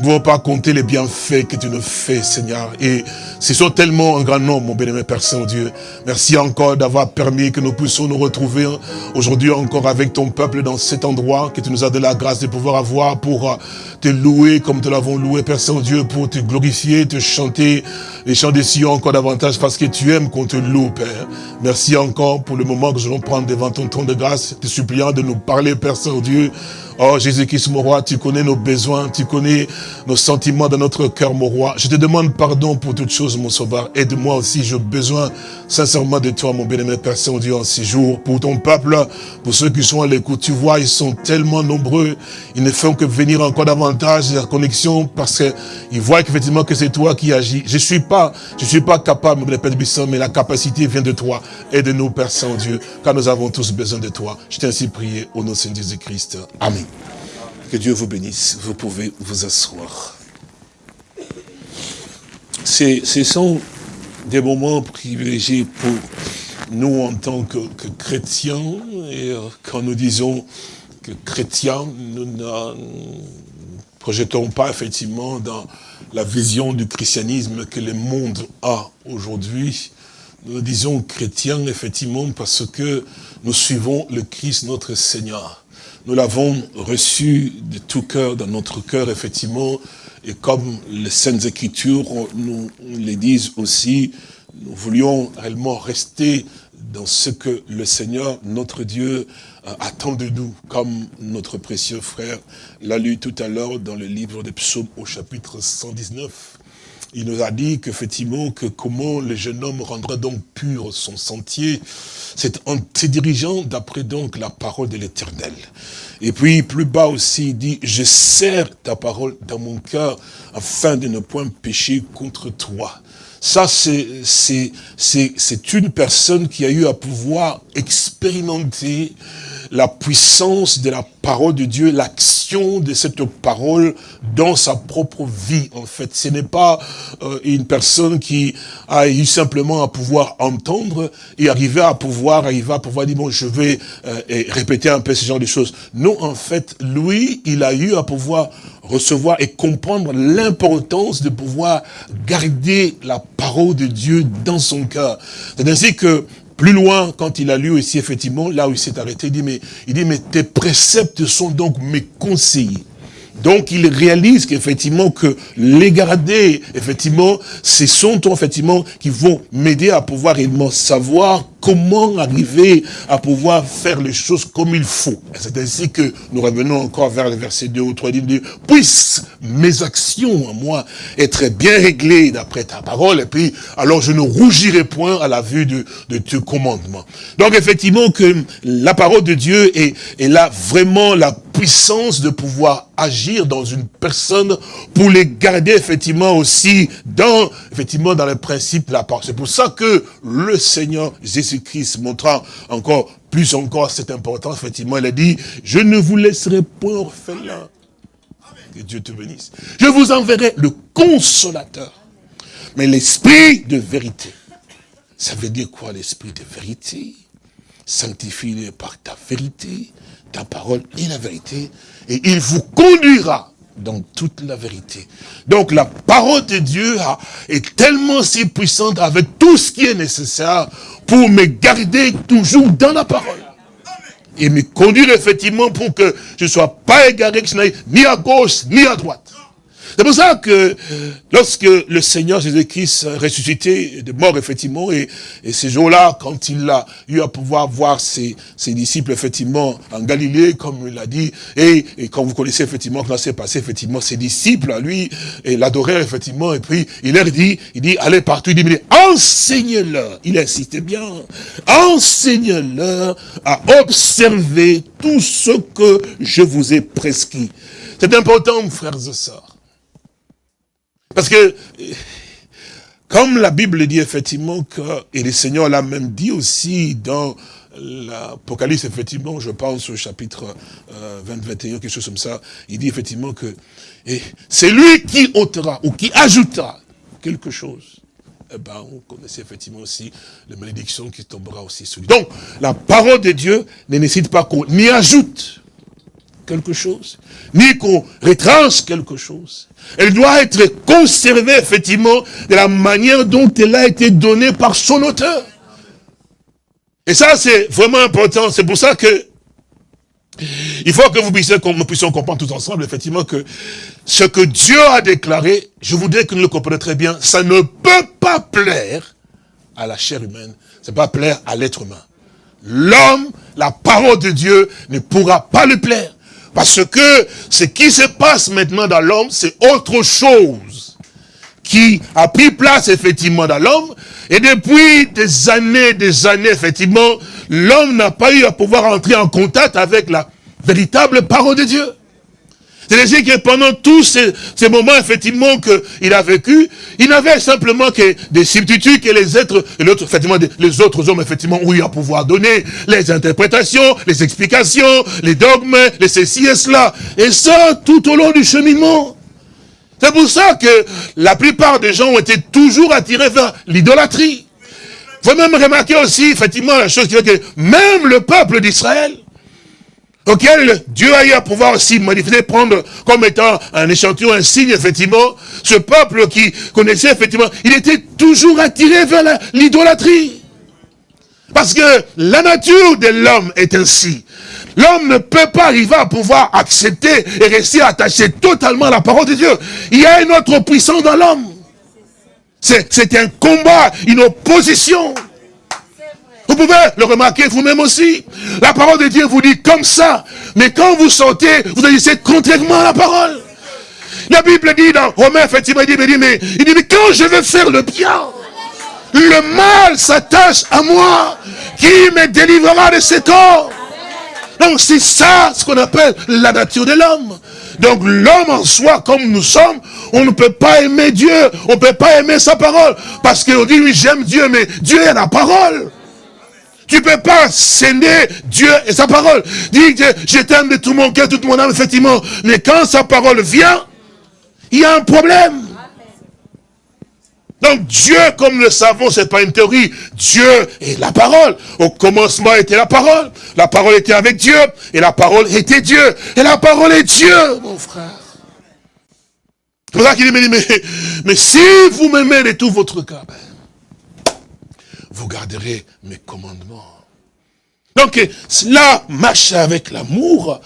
[SPEAKER 2] Nous ne pouvons pas compter les bienfaits que tu nous fais, Seigneur. Et ce sont tellement un grand nombre, mon bénémoine Père Saint-Dieu. Merci encore d'avoir permis que nous puissions nous retrouver aujourd'hui encore avec ton peuple dans cet endroit, que tu nous as donné la grâce de pouvoir avoir pour te louer comme te l'avons loué, Père Saint-Dieu, pour te glorifier, te chanter, les chants des Sion encore davantage parce que tu aimes qu'on te loue, Père. Merci encore pour le moment que nous allons prendre devant ton trône de grâce, te suppliant de nous parler, Père Saint-Dieu, Oh Jésus-Christ, mon roi, tu connais nos besoins, tu connais nos sentiments dans notre cœur, mon roi. Je te demande pardon pour toutes choses, mon sauveur. Aide-moi aussi, j'ai besoin sincèrement de toi, mon bien-aimé Père Saint-Dieu, en ces jours. Pour ton peuple, pour ceux qui sont à l'écoute, tu vois, ils sont tellement nombreux. Ils ne font que venir encore davantage la connexion parce qu'ils voient effectivement que c'est toi qui agis. Je suis pas, je suis pas capable, mon bien Père mais la capacité vient de toi. Aide-nous, Père Saint-Dieu, car nous avons tous besoin de toi. Je t'ai ainsi prié au nom de Saint Jésus-Christ. Que Dieu vous bénisse. Vous pouvez vous asseoir. Ce sont des moments privilégiés pour nous en tant que, chrétiens. Et euh, quand nous disons que chrétiens, nous ne projetons pas effectivement dans la vision du christianisme que le monde a aujourd'hui. Nous disons chrétiens effectivement parce que nous suivons le Christ notre Seigneur. Nous l'avons reçu de tout cœur, dans notre cœur, effectivement, et comme les Saintes Écritures nous les disent aussi, nous voulions réellement rester dans ce que le Seigneur, notre Dieu, attend de nous, comme notre précieux frère l'a lu tout à l'heure dans le livre des psaumes au chapitre 119. Il nous a dit qu'effectivement, que comment le jeune homme rendra donc pur son sentier, c'est en se dirigeant d'après donc la parole de l'éternel. Et puis, plus bas aussi, il dit, je serre ta parole dans mon cœur afin de ne point pécher contre toi. Ça, c'est une personne qui a eu à pouvoir expérimenter la puissance de la parole de Dieu, l'action de cette parole dans sa propre vie, en fait. Ce n'est pas euh, une personne qui a eu simplement à pouvoir entendre et arriver à pouvoir, arriver à pouvoir dire, bon, je vais euh, répéter un peu ce genre de choses. Non, en fait, lui, il a eu à pouvoir recevoir et comprendre l'importance de pouvoir garder la parole de Dieu dans son cœur. C'est ainsi que plus loin, quand il a lu ici, effectivement, là où il s'est arrêté, il dit, mais, il dit, mais tes préceptes sont donc mes conseillers. Donc il réalise qu'effectivement que les garder, effectivement, ce sont effectivement qui vont m'aider à pouvoir réellement savoir comment arriver à pouvoir faire les choses comme il faut. C'est ainsi que nous revenons encore vers le verset 2 ou 3, il dit, puissent mes actions à moi être bien réglées d'après ta parole, et puis alors je ne rougirai point à la vue de, de tes commandements. Donc effectivement que la parole de Dieu est, est là vraiment la puissance de pouvoir agir dans une personne pour les garder effectivement aussi dans, effectivement, dans le principe de la parole. C'est pour ça que le Seigneur Jésus-Christ montrant encore plus encore cette importance, effectivement, il a dit, je ne vous laisserai point orphelin. Que Dieu te bénisse. Je vous enverrai le consolateur. Mais l'esprit de vérité. Ça veut dire quoi l'esprit de vérité? Sanctifie-les par ta vérité ta parole est la vérité, et il vous conduira dans toute la vérité. Donc la parole de Dieu est tellement si puissante avec tout ce qui est nécessaire pour me garder toujours dans la parole. Et me conduire effectivement pour que je ne sois pas égaré, que je n'aille ni à gauche ni à droite. C'est pour ça que lorsque le Seigneur Jésus-Christ ressuscité de mort, effectivement, et, et ces jours-là, quand il a eu à pouvoir voir ses, disciples, effectivement, en Galilée, comme il l'a dit, et, et quand vous connaissez, effectivement, comment s'est passé, effectivement, ses disciples, à lui, et l'adorèrent, effectivement, et puis il leur dit, il dit, allez partout, il dit, enseignez-leur, il insistait bien, enseignez-leur à observer tout ce que je vous ai prescrit. C'est important, frères et sœurs. Parce que, comme la Bible dit effectivement que, et le Seigneur l'a même dit aussi dans l'Apocalypse, effectivement, je pense au chapitre 20, euh, 21, quelque chose comme ça, il dit effectivement que c'est lui qui ôtera ou qui ajoutera quelque chose. Eh ben, on connaissait effectivement aussi la malédiction qui tombera aussi sur lui. Donc, la parole de Dieu ne nécessite pas qu'on y ajoute quelque chose, ni qu'on retranche quelque chose. Elle doit être conservée, effectivement, de la manière dont elle a été donnée par son auteur. Et ça, c'est vraiment important. C'est pour ça que il faut que vous puissiez, nous puissions comprendre tous ensemble, effectivement, que ce que Dieu a déclaré, je voudrais que nous le comprenions très bien, ça ne peut pas plaire à la chair humaine, ça ne peut pas plaire à l'être humain. L'homme, la parole de Dieu ne pourra pas le plaire. Parce que ce qui se passe maintenant dans l'homme, c'est autre chose qui a pris place effectivement dans l'homme. Et depuis des années, des années, effectivement, l'homme n'a pas eu à pouvoir entrer en contact avec la véritable parole de Dieu. C'est-à-dire que pendant tous ces, moments, effectivement, qu'il a vécu, il n'avait simplement que des substituts que les êtres, effectivement, les autres hommes, effectivement, ont eu à pouvoir donner les interprétations, les explications, les dogmes, les ceci et cela. Et ça, tout au long du cheminement. C'est pour ça que la plupart des gens ont été toujours attirés vers l'idolâtrie. Vous même remarquer aussi, effectivement, la chose qui fait que même le peuple d'Israël, auquel Dieu a eu à pouvoir aussi manifester, prendre comme étant un échantillon, un signe, effectivement, ce peuple qui connaissait, effectivement, il était toujours attiré vers l'idolâtrie. Parce que la nature de l'homme est ainsi. L'homme ne peut pas arriver à pouvoir accepter et rester attaché totalement à la parole de Dieu. Il y a une autre puissance dans l'homme. C'est un combat, une opposition. Vous pouvez le remarquer vous-même aussi. La parole de Dieu vous dit comme ça. Mais quand vous sortez, vous agissez contrairement à la parole. La Bible dit dans Romains, effectivement, il dit, mais, mais, il dit, mais quand je veux faire le bien, le mal s'attache à moi. Qui me délivrera de cet corps Donc c'est ça ce qu'on appelle la nature de l'homme. Donc l'homme en soi, comme nous sommes, on ne peut pas aimer Dieu, on ne peut pas aimer sa parole. Parce qu'on dit, oui, j'aime Dieu, mais Dieu est la parole. Tu peux pas sceller Dieu et sa parole. Dis, je t'aime de tout mon cœur, toute mon âme, effectivement. Mais quand sa parole vient, il y a un problème. Donc Dieu, comme le savons, c'est pas une théorie. Dieu est la parole. Au commencement était la parole. La parole était avec Dieu. Et la parole était Dieu. Et la parole est Dieu, mon frère. C'est pour ça qu'il dit, mais, mais, si vous m'aimez de tout votre cœur, ben, vous garderez mes commandements. Donc, cela marche avec l'amour.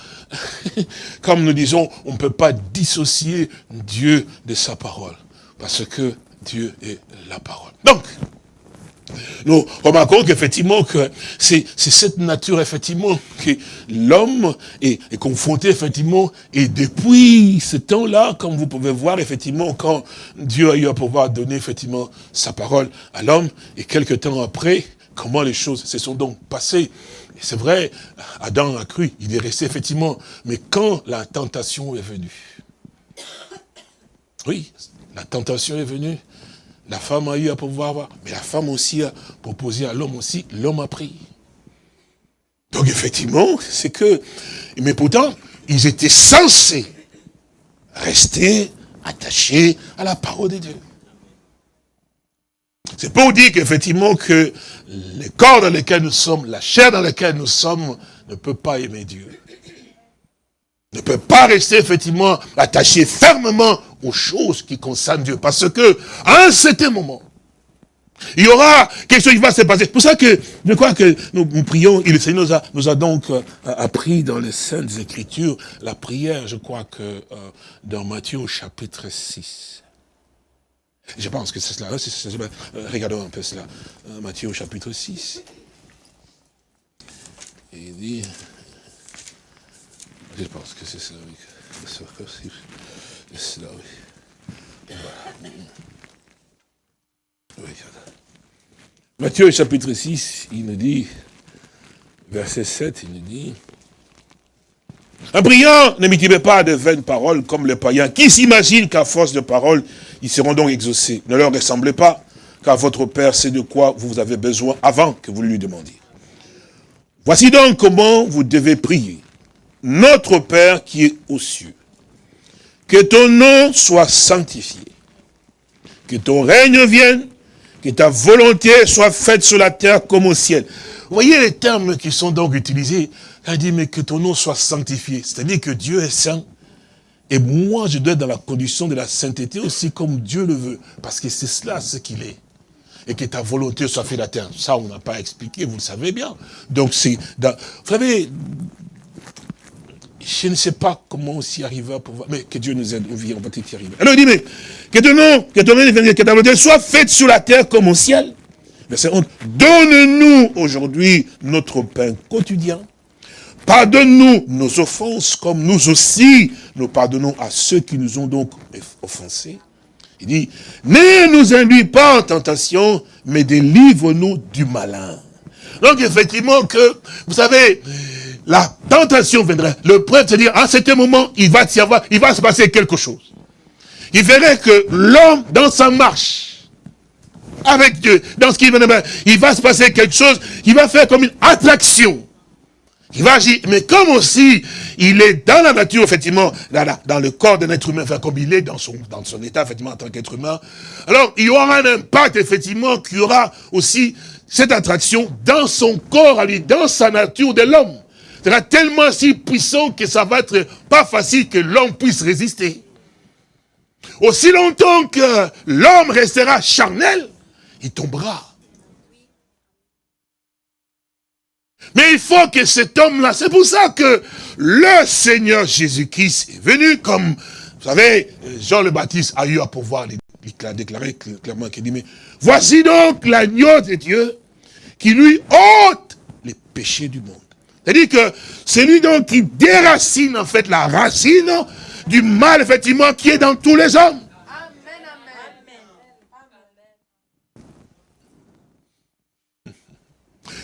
[SPEAKER 2] Comme nous disons, on ne peut pas dissocier Dieu de sa parole. Parce que Dieu est la parole. Donc, nous remarquons qu'effectivement, que c'est cette nature, effectivement, que l'homme est, confronté, effectivement, et depuis ce temps-là, comme vous pouvez voir, effectivement, quand Dieu a eu à pouvoir donner, effectivement, sa parole à l'homme, et quelques temps après, comment les choses se sont donc passées. C'est vrai, Adam a cru, il est resté, effectivement, mais quand la tentation est venue, oui, la tentation est venue, la femme a eu à pouvoir voir, mais la femme aussi a proposé à l'homme aussi, l'homme a pris. Donc effectivement, c'est que, mais pourtant, ils étaient censés rester attachés à la parole de Dieu. C'est pour dire qu'effectivement que le corps dans lequel nous sommes, la chair dans laquelle nous sommes, ne peut pas aimer Dieu. Ne peut pas rester effectivement attaché fermement aux choses qui concernent Dieu. Parce que, à un certain moment, il y aura quelque chose qui va se passer. C'est pour ça que je crois que nous, prions, et le Seigneur nous a, nous a donc euh, appris dans les Saintes Écritures la prière, je crois que euh, dans Matthieu chapitre 6. Je pense que c'est cela. Hein, euh, regardons un peu cela. Matthieu au chapitre 6. il dit, je pense que c'est cela, oui. C'est cela, oui. Matthieu chapitre 6, il nous dit, verset 7, il nous dit, un priant ne m'étivez pas de vaines paroles comme les païens, qui s'imaginent qu'à force de paroles, ils seront donc exaucés. Ne leur ressemblez pas, car votre Père sait de quoi vous avez besoin avant que vous lui demandiez. Voici donc comment vous devez prier. Notre Père qui est aux cieux, que ton nom soit sanctifié. Que ton règne vienne. Que ta volonté soit faite sur la terre comme au ciel. Vous voyez les termes qui sont donc utilisés. Il dit, mais que ton nom soit sanctifié. C'est-à-dire que Dieu est saint. Et moi, je dois être dans la condition de la sainteté aussi comme Dieu le veut. Parce que c'est cela ce qu'il est. Et que ta volonté soit faite la terre. Ça, on n'a pas expliqué, vous le savez bien. Donc, c'est... Vous savez, je ne sais pas comment aussi arriver à pouvoir, mais que Dieu nous aide, on va y arriver. Alors il dit, mais, que ton nom, que ton nom, soit faite sur la terre comme au ciel. Verset 11. Donne-nous aujourd'hui notre pain quotidien. Pardonne-nous nos offenses comme nous aussi nous pardonnons à ceux qui nous ont donc offensés. Il dit, ne nous induis pas en tentation, mais délivre-nous du malin. Donc effectivement que, vous savez, la tentation viendrait. Le prêtre se dit, à ce moment, il va y avoir, il va se passer quelque chose. Il verrait que l'homme, dans sa marche, avec Dieu, dans ce qu'il va, il va se passer quelque chose, il va faire comme une attraction. Il va agir, mais comme aussi, il est dans la nature, effectivement, dans, le corps d'un être humain, enfin, comme il est dans son, dans son état, effectivement, en tant qu'être humain, alors il y aura un impact, effectivement, qui aura aussi cette attraction dans son corps, à lui, dans sa nature de l'homme sera tellement si puissant que ça va être pas facile que l'homme puisse résister. Aussi longtemps que l'homme restera charnel, il tombera. Mais il faut que cet homme-là, c'est pour ça que le Seigneur Jésus-Christ est venu comme, vous savez, Jean le Baptiste a eu à pouvoir déclarer clairement qu'il dit, mais voici donc l'agneau de Dieu qui lui ôte les péchés du monde. C'est-à-dire que c'est lui donc qui déracine en fait la racine du mal, effectivement, qui est dans tous les hommes.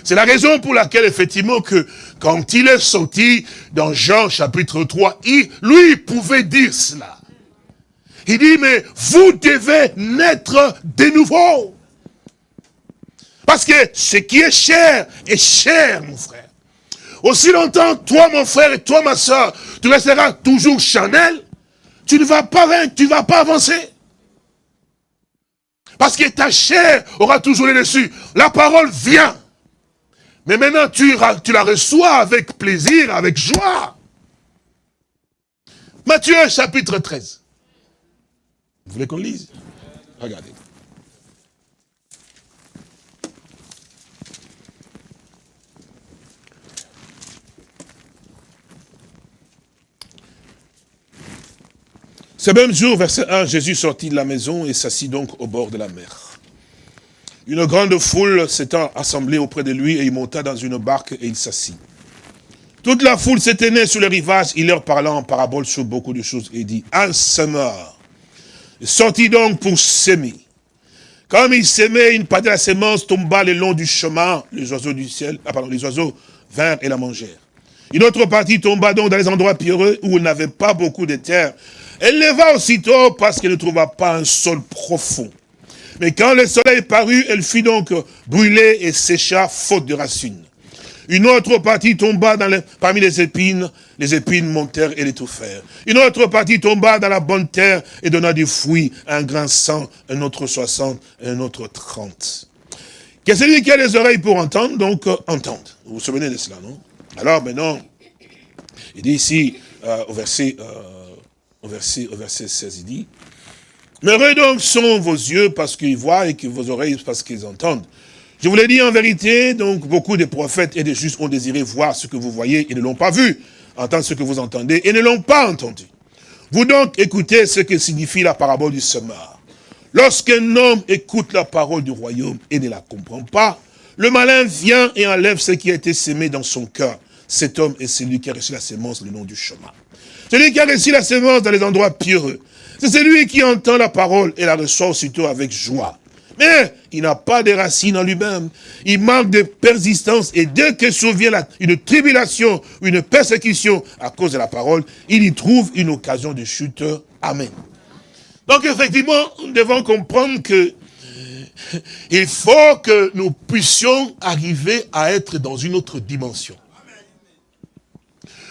[SPEAKER 2] C'est la raison pour laquelle, effectivement, que quand il est sorti dans Jean chapitre 3, il, lui pouvait dire cela. Il dit, mais vous devez naître de nouveau. Parce que ce qui est cher est cher, mon frère. Aussi longtemps, toi, mon frère, et toi, ma soeur, tu resteras toujours chanel, tu ne vas pas, tu vas pas avancer. Parce que ta chair aura toujours les dessus. La parole vient. Mais maintenant, tu, tu la reçois avec plaisir, avec joie. Matthieu chapitre 13. Vous voulez qu'on lise? Regardez. Ce même jour, verset 1, Jésus sortit de la maison et s'assit donc au bord de la mer. Une grande foule s'étant assemblée auprès de lui et il monta dans une barque et il s'assit. Toute la foule s'éteignait sur le rivage, il leur parla en parabole sur beaucoup de choses et dit, un semeur sortit donc pour s'aimer. Comme il s'aimait, une partie de la sémence tomba le long du chemin, les oiseaux du ciel, ah pardon, les oiseaux vinrent et la mangèrent. Une autre partie tomba donc dans les endroits pierreux où il n'avait pas beaucoup de terre. Elle leva aussitôt parce qu'elle ne trouva pas un sol profond. Mais quand le soleil parut, elle fut donc brûlée et sécha faute de racines. Une autre partie tomba parmi les épines, les épines montèrent et l'étouffèrent. Une autre partie tomba dans la bonne terre et donna du fruit, un grand cent, un autre soixante, un autre trente. Que celui qui a les oreilles pour entendre, donc euh, entende. Vous vous souvenez de cela, non? Alors maintenant, il dit ici, euh, au, verset, euh, au, verset, au verset 16, il dit, Heureux donc sont vos yeux parce qu'ils voient et que vos oreilles parce qu'ils entendent. Je vous l'ai dit en vérité, donc beaucoup de prophètes et de justes ont désiré voir ce que vous voyez et ne l'ont pas vu, entendre ce que vous entendez et ne l'ont pas entendu. Vous donc écoutez ce que signifie la parabole du semeur. Lorsqu'un homme écoute la parole du royaume et ne la comprend pas, le malin vient et enlève ce qui a été sémé dans son cœur. Cet homme est celui qui a reçu la sémence le nom du chemin. Celui qui a reçu la sémence dans les endroits pieux. C'est celui qui entend la parole et la reçoit aussitôt avec joie. Mais il n'a pas de racines en lui-même. Il manque de persistance et dès que survient une tribulation une persécution à cause de la parole, il y trouve une occasion de chute. Amen. Donc effectivement, nous devons comprendre que il faut que nous puissions arriver à être dans une autre dimension.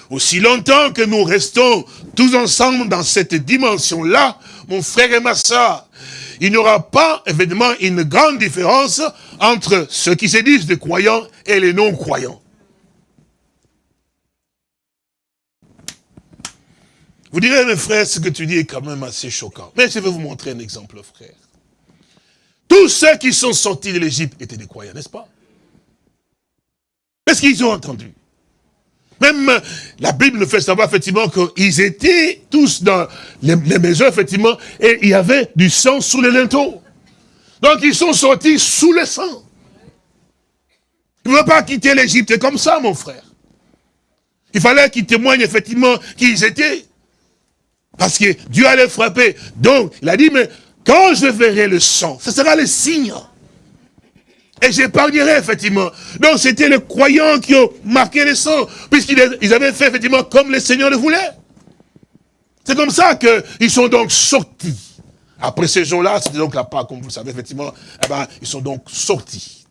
[SPEAKER 2] Aussi longtemps que nous restons tous ensemble dans cette dimension-là, mon frère et ma soeur, il n'y aura pas, évidemment, une grande différence entre ceux qui se disent des croyants et les non-croyants. Vous direz, mes frères, ce que tu dis est quand même assez choquant. Mais je vais vous montrer un exemple, frère. Tous ceux qui sont sortis de l'Égypte étaient des croyants, n'est-ce pas? Est-ce qu'ils ont entendu? Même la Bible fait savoir effectivement qu'ils étaient tous dans les, maisons, effectivement, et il y avait du sang sous les linteaux. Donc ils sont sortis sous le sang. Ils ne veulent pas quitter l'Égypte comme ça, mon frère. Il fallait qu'ils témoignent effectivement qui ils étaient. Parce que Dieu allait frapper. Donc, il a dit, mais quand je verrai le sang, ce sera le signe. Et j'épargnerai, effectivement. Donc, c'était les croyants qui ont marqué le sang, puisqu'ils avaient fait, effectivement, comme le Seigneur le voulait. C'est comme ça qu'ils sont donc sortis. Après ces jours-là, c'était donc la part, comme vous le savez, effectivement, eh ben, ils sont donc sortis.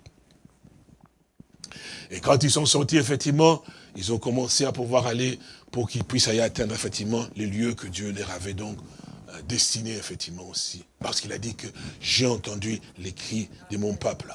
[SPEAKER 2] Et quand ils sont sortis, effectivement, ils ont commencé à pouvoir aller pour qu'ils puissent aller atteindre, effectivement, les lieux que Dieu leur avait donc euh, destinés, effectivement, aussi. Parce qu'il a dit que j'ai entendu les cris de mon peuple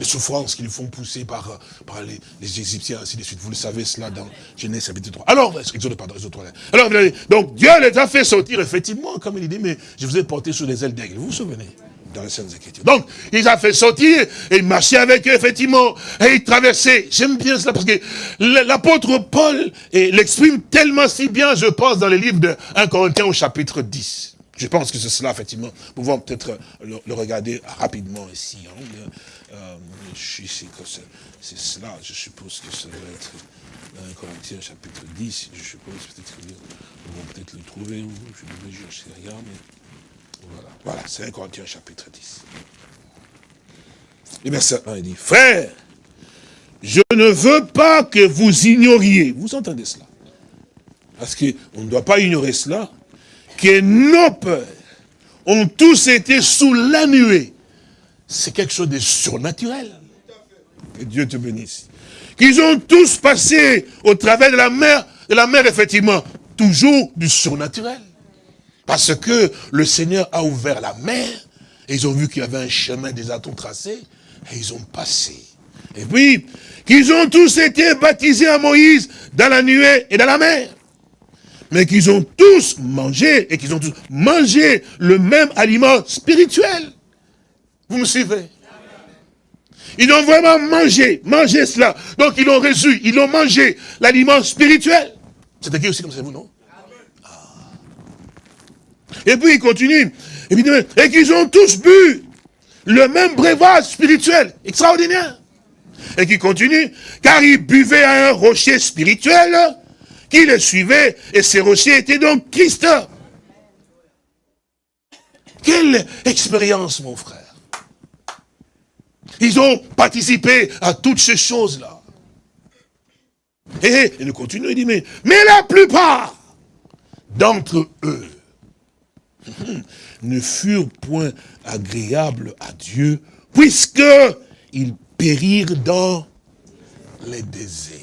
[SPEAKER 2] les souffrances qu'ils font pousser par, par les, Égyptiens, ainsi de suite. Vous le savez cela dans Genèse chapitre 3. Alors, Exode, pardon, Exode 3. Alors, donc Dieu les a fait sortir, effectivement, comme il dit, mais je vous ai porté sur les ailes d'aigle. Vous vous souvenez? Dans les Saintes Écritures. Donc, il a fait sortir, et il marchait avec eux, effectivement, et il traversait. J'aime bien cela, parce que l'apôtre Paul l'exprime tellement si bien, je pense, dans les livres de 1 Corinthiens au chapitre 10. Je pense que c'est cela, effectivement. Nous pouvons peut-être le, regarder rapidement ici. Hein. Euh, c'est cela, je suppose que ça doit être 1 Corinthiens chapitre 10, je suppose, peut-être qu'on peut-être le trouver, ou je ne sais rien, mais voilà, voilà c'est 1 Corinthiens chapitre 10. Et verset 1, il dit, frère, je ne veux pas que vous ignoriez, vous entendez cela? Parce qu'on ne doit pas ignorer cela, que nos peurs ont tous été sous la nuée. C'est quelque chose de surnaturel. Que Dieu te bénisse. Qu'ils ont tous passé au travers de la mer, de la mer, effectivement, toujours du surnaturel. Parce que le Seigneur a ouvert la mer, et ils ont vu qu'il y avait un chemin des atomes tracés, et ils ont passé. Et puis, qu'ils ont tous été baptisés à Moïse dans la nuée et dans la mer. Mais qu'ils ont tous mangé, et qu'ils ont tous mangé le même aliment spirituel. Vous me suivez? Ils ont vraiment mangé, mangé cela. Donc ils l'ont reçu, ils ont mangé l'aliment spirituel. C'est écrit aussi comme ça, vous, non? Ah. Et puis il continue, et qu'ils ont tous bu le même breuvage spirituel, extraordinaire. Et qui continue, car ils buvaient à un rocher spirituel qui les suivait, et ces rochers étaient donc Christ. Quelle expérience, mon frère. Ils ont participé à toutes ces choses-là. Et il continue, il dit, mais, mais la plupart d'entre eux ne furent point agréables à Dieu, puisque ils périrent dans les déserts.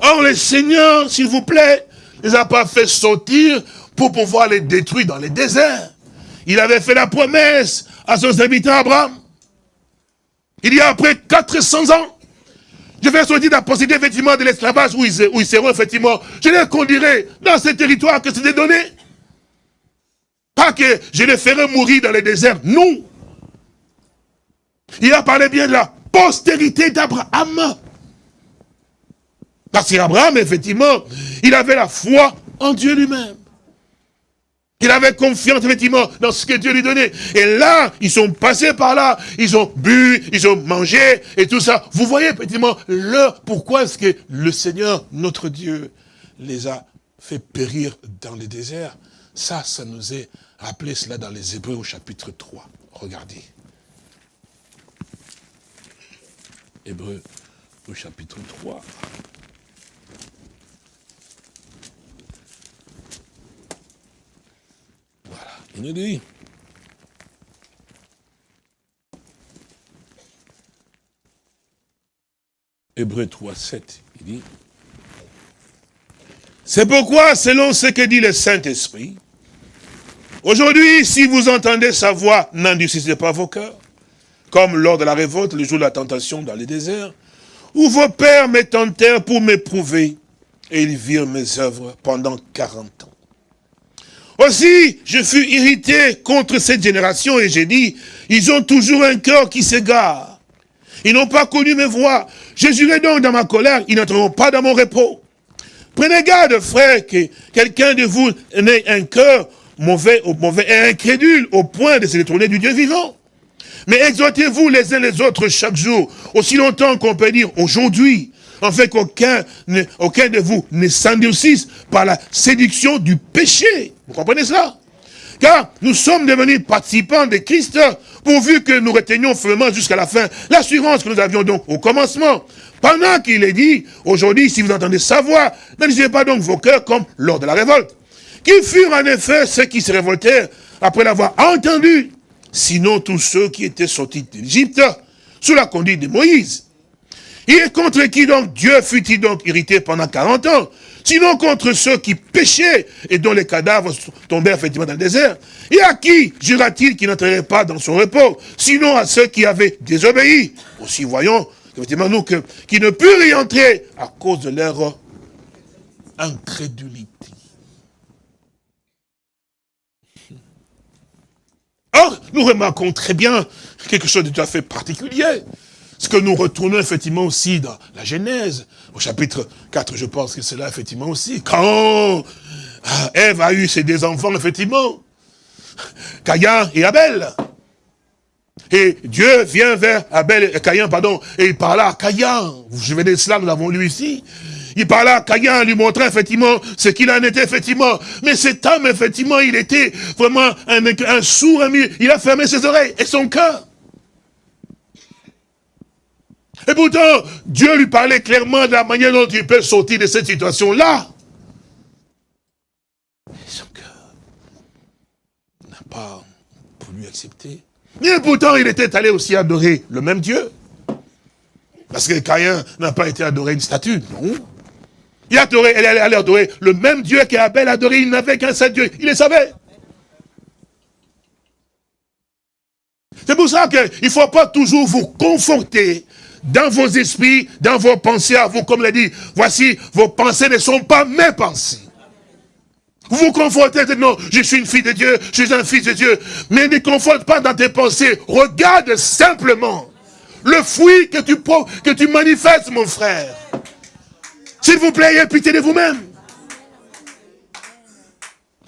[SPEAKER 2] Or, le Seigneur, s'il vous plaît, les a pas fait sortir pour pouvoir les détruire dans les déserts. Il avait fait la promesse à son serviteur Abraham. Il y a après 400 ans, je vais sortir la posséder effectivement de l'esclavage où, ils, seront effectivement, je les conduirai dans ce territoire que c'est donné. Pas que je les ferai mourir dans les déserts, non. Il a parlé bien de la postérité d'Abraham. Parce qu'Abraham, effectivement, il avait la foi en Dieu lui-même. Il avait confiance, effectivement, dans ce que Dieu lui donnait. Et là, ils sont passés par là, ils ont bu, ils ont mangé, et tout ça. Vous voyez, effectivement, l'heure, pourquoi est-ce que le Seigneur, notre Dieu, les a fait périr dans les déserts? Ça, ça nous est rappelé cela dans les Hébreux au chapitre 3. Regardez. Hébreux au chapitre 3. Il dit. Hébreu 3, 7, il dit. C'est pourquoi, selon ce que dit le Saint-Esprit, aujourd'hui, si vous entendez sa voix, n'endurcissez pas vos cœurs, comme lors de la révolte, le jour de la tentation dans les déserts, où vos pères me tentèrent pour m'éprouver, et ils virent mes œuvres pendant 40 ans. Aussi, je fus irrité contre cette génération et j'ai dit, ils ont toujours un cœur qui s'égare. Ils n'ont pas connu mes voix. Je jurai donc dans ma colère, ils n'entreront pas dans mon repos. Prenez garde, frère, que quelqu'un de vous n'ait un cœur mauvais, mauvais et incrédule au point de se détourner du Dieu vivant. Mais exhortez-vous les uns les autres chaque jour, aussi longtemps qu'on peut dire aujourd'hui, en fait qu'aucun aucun de vous ne s'endurcisse par la séduction du péché. Vous comprenez cela? Car nous sommes devenus participants de Christ, pourvu que nous retenions fermement jusqu'à la fin l'assurance que nous avions donc au commencement. Pendant qu'il est dit, aujourd'hui, si vous entendez sa voix, n'alisez pas donc vos cœurs comme lors de la révolte. Qui furent en effet ceux qui se révoltèrent après l'avoir entendu Sinon tous ceux qui étaient sortis d'Égypte sous la conduite de Moïse. Et contre qui donc Dieu fut-il donc irrité pendant 40 ans? Sinon contre ceux qui péchaient et dont les cadavres tombaient effectivement dans le désert. Et à qui jura-t-il qu'il n'entrerait pas dans son repos? Sinon à ceux qui avaient désobéi. Aussi voyons, effectivement, nous, que, qui ne purent y entrer à cause de leur incrédulité. Or, nous remarquons très bien quelque chose de tout à fait particulier. Ce que nous retournons effectivement aussi dans la Genèse, au chapitre 4, je pense que c'est là effectivement aussi. Quand ah, Ève a eu ses deux enfants, effectivement, Caïn et Abel. Et Dieu vient vers Abel, et Caïn, pardon, et il parla à Caïn. Je vais de cela, nous l'avons lu ici. Il parla à Caïn, lui montrait effectivement ce qu'il en était, effectivement. Mais cet homme, effectivement, il était vraiment un, un sourd, il a fermé ses oreilles et son cœur. Et pourtant, Dieu lui parlait clairement de la manière dont il peut sortir de cette situation-là. son cœur n'a pas voulu accepter. Mais pourtant, il était allé aussi adorer le même Dieu. Parce que Caïn n'a pas été adoré une statue, non. Il a adoré, elle adorer le même Dieu qu'Abel adoré, il n'avait qu'un seul Dieu, il le savait. C'est pour ça qu'il ne faut pas toujours vous conforter dans vos esprits, dans vos pensées à vous, comme l'a dit, voici, vos pensées ne sont pas mes pensées. Vous vous confortez, non, je suis une fille de Dieu, je suis un fils de Dieu. Mais ne conforte pas dans tes pensées. Regarde simplement le fruit que tu, que tu manifestes, mon frère. S'il vous plaît, ayez pitié de vous-même.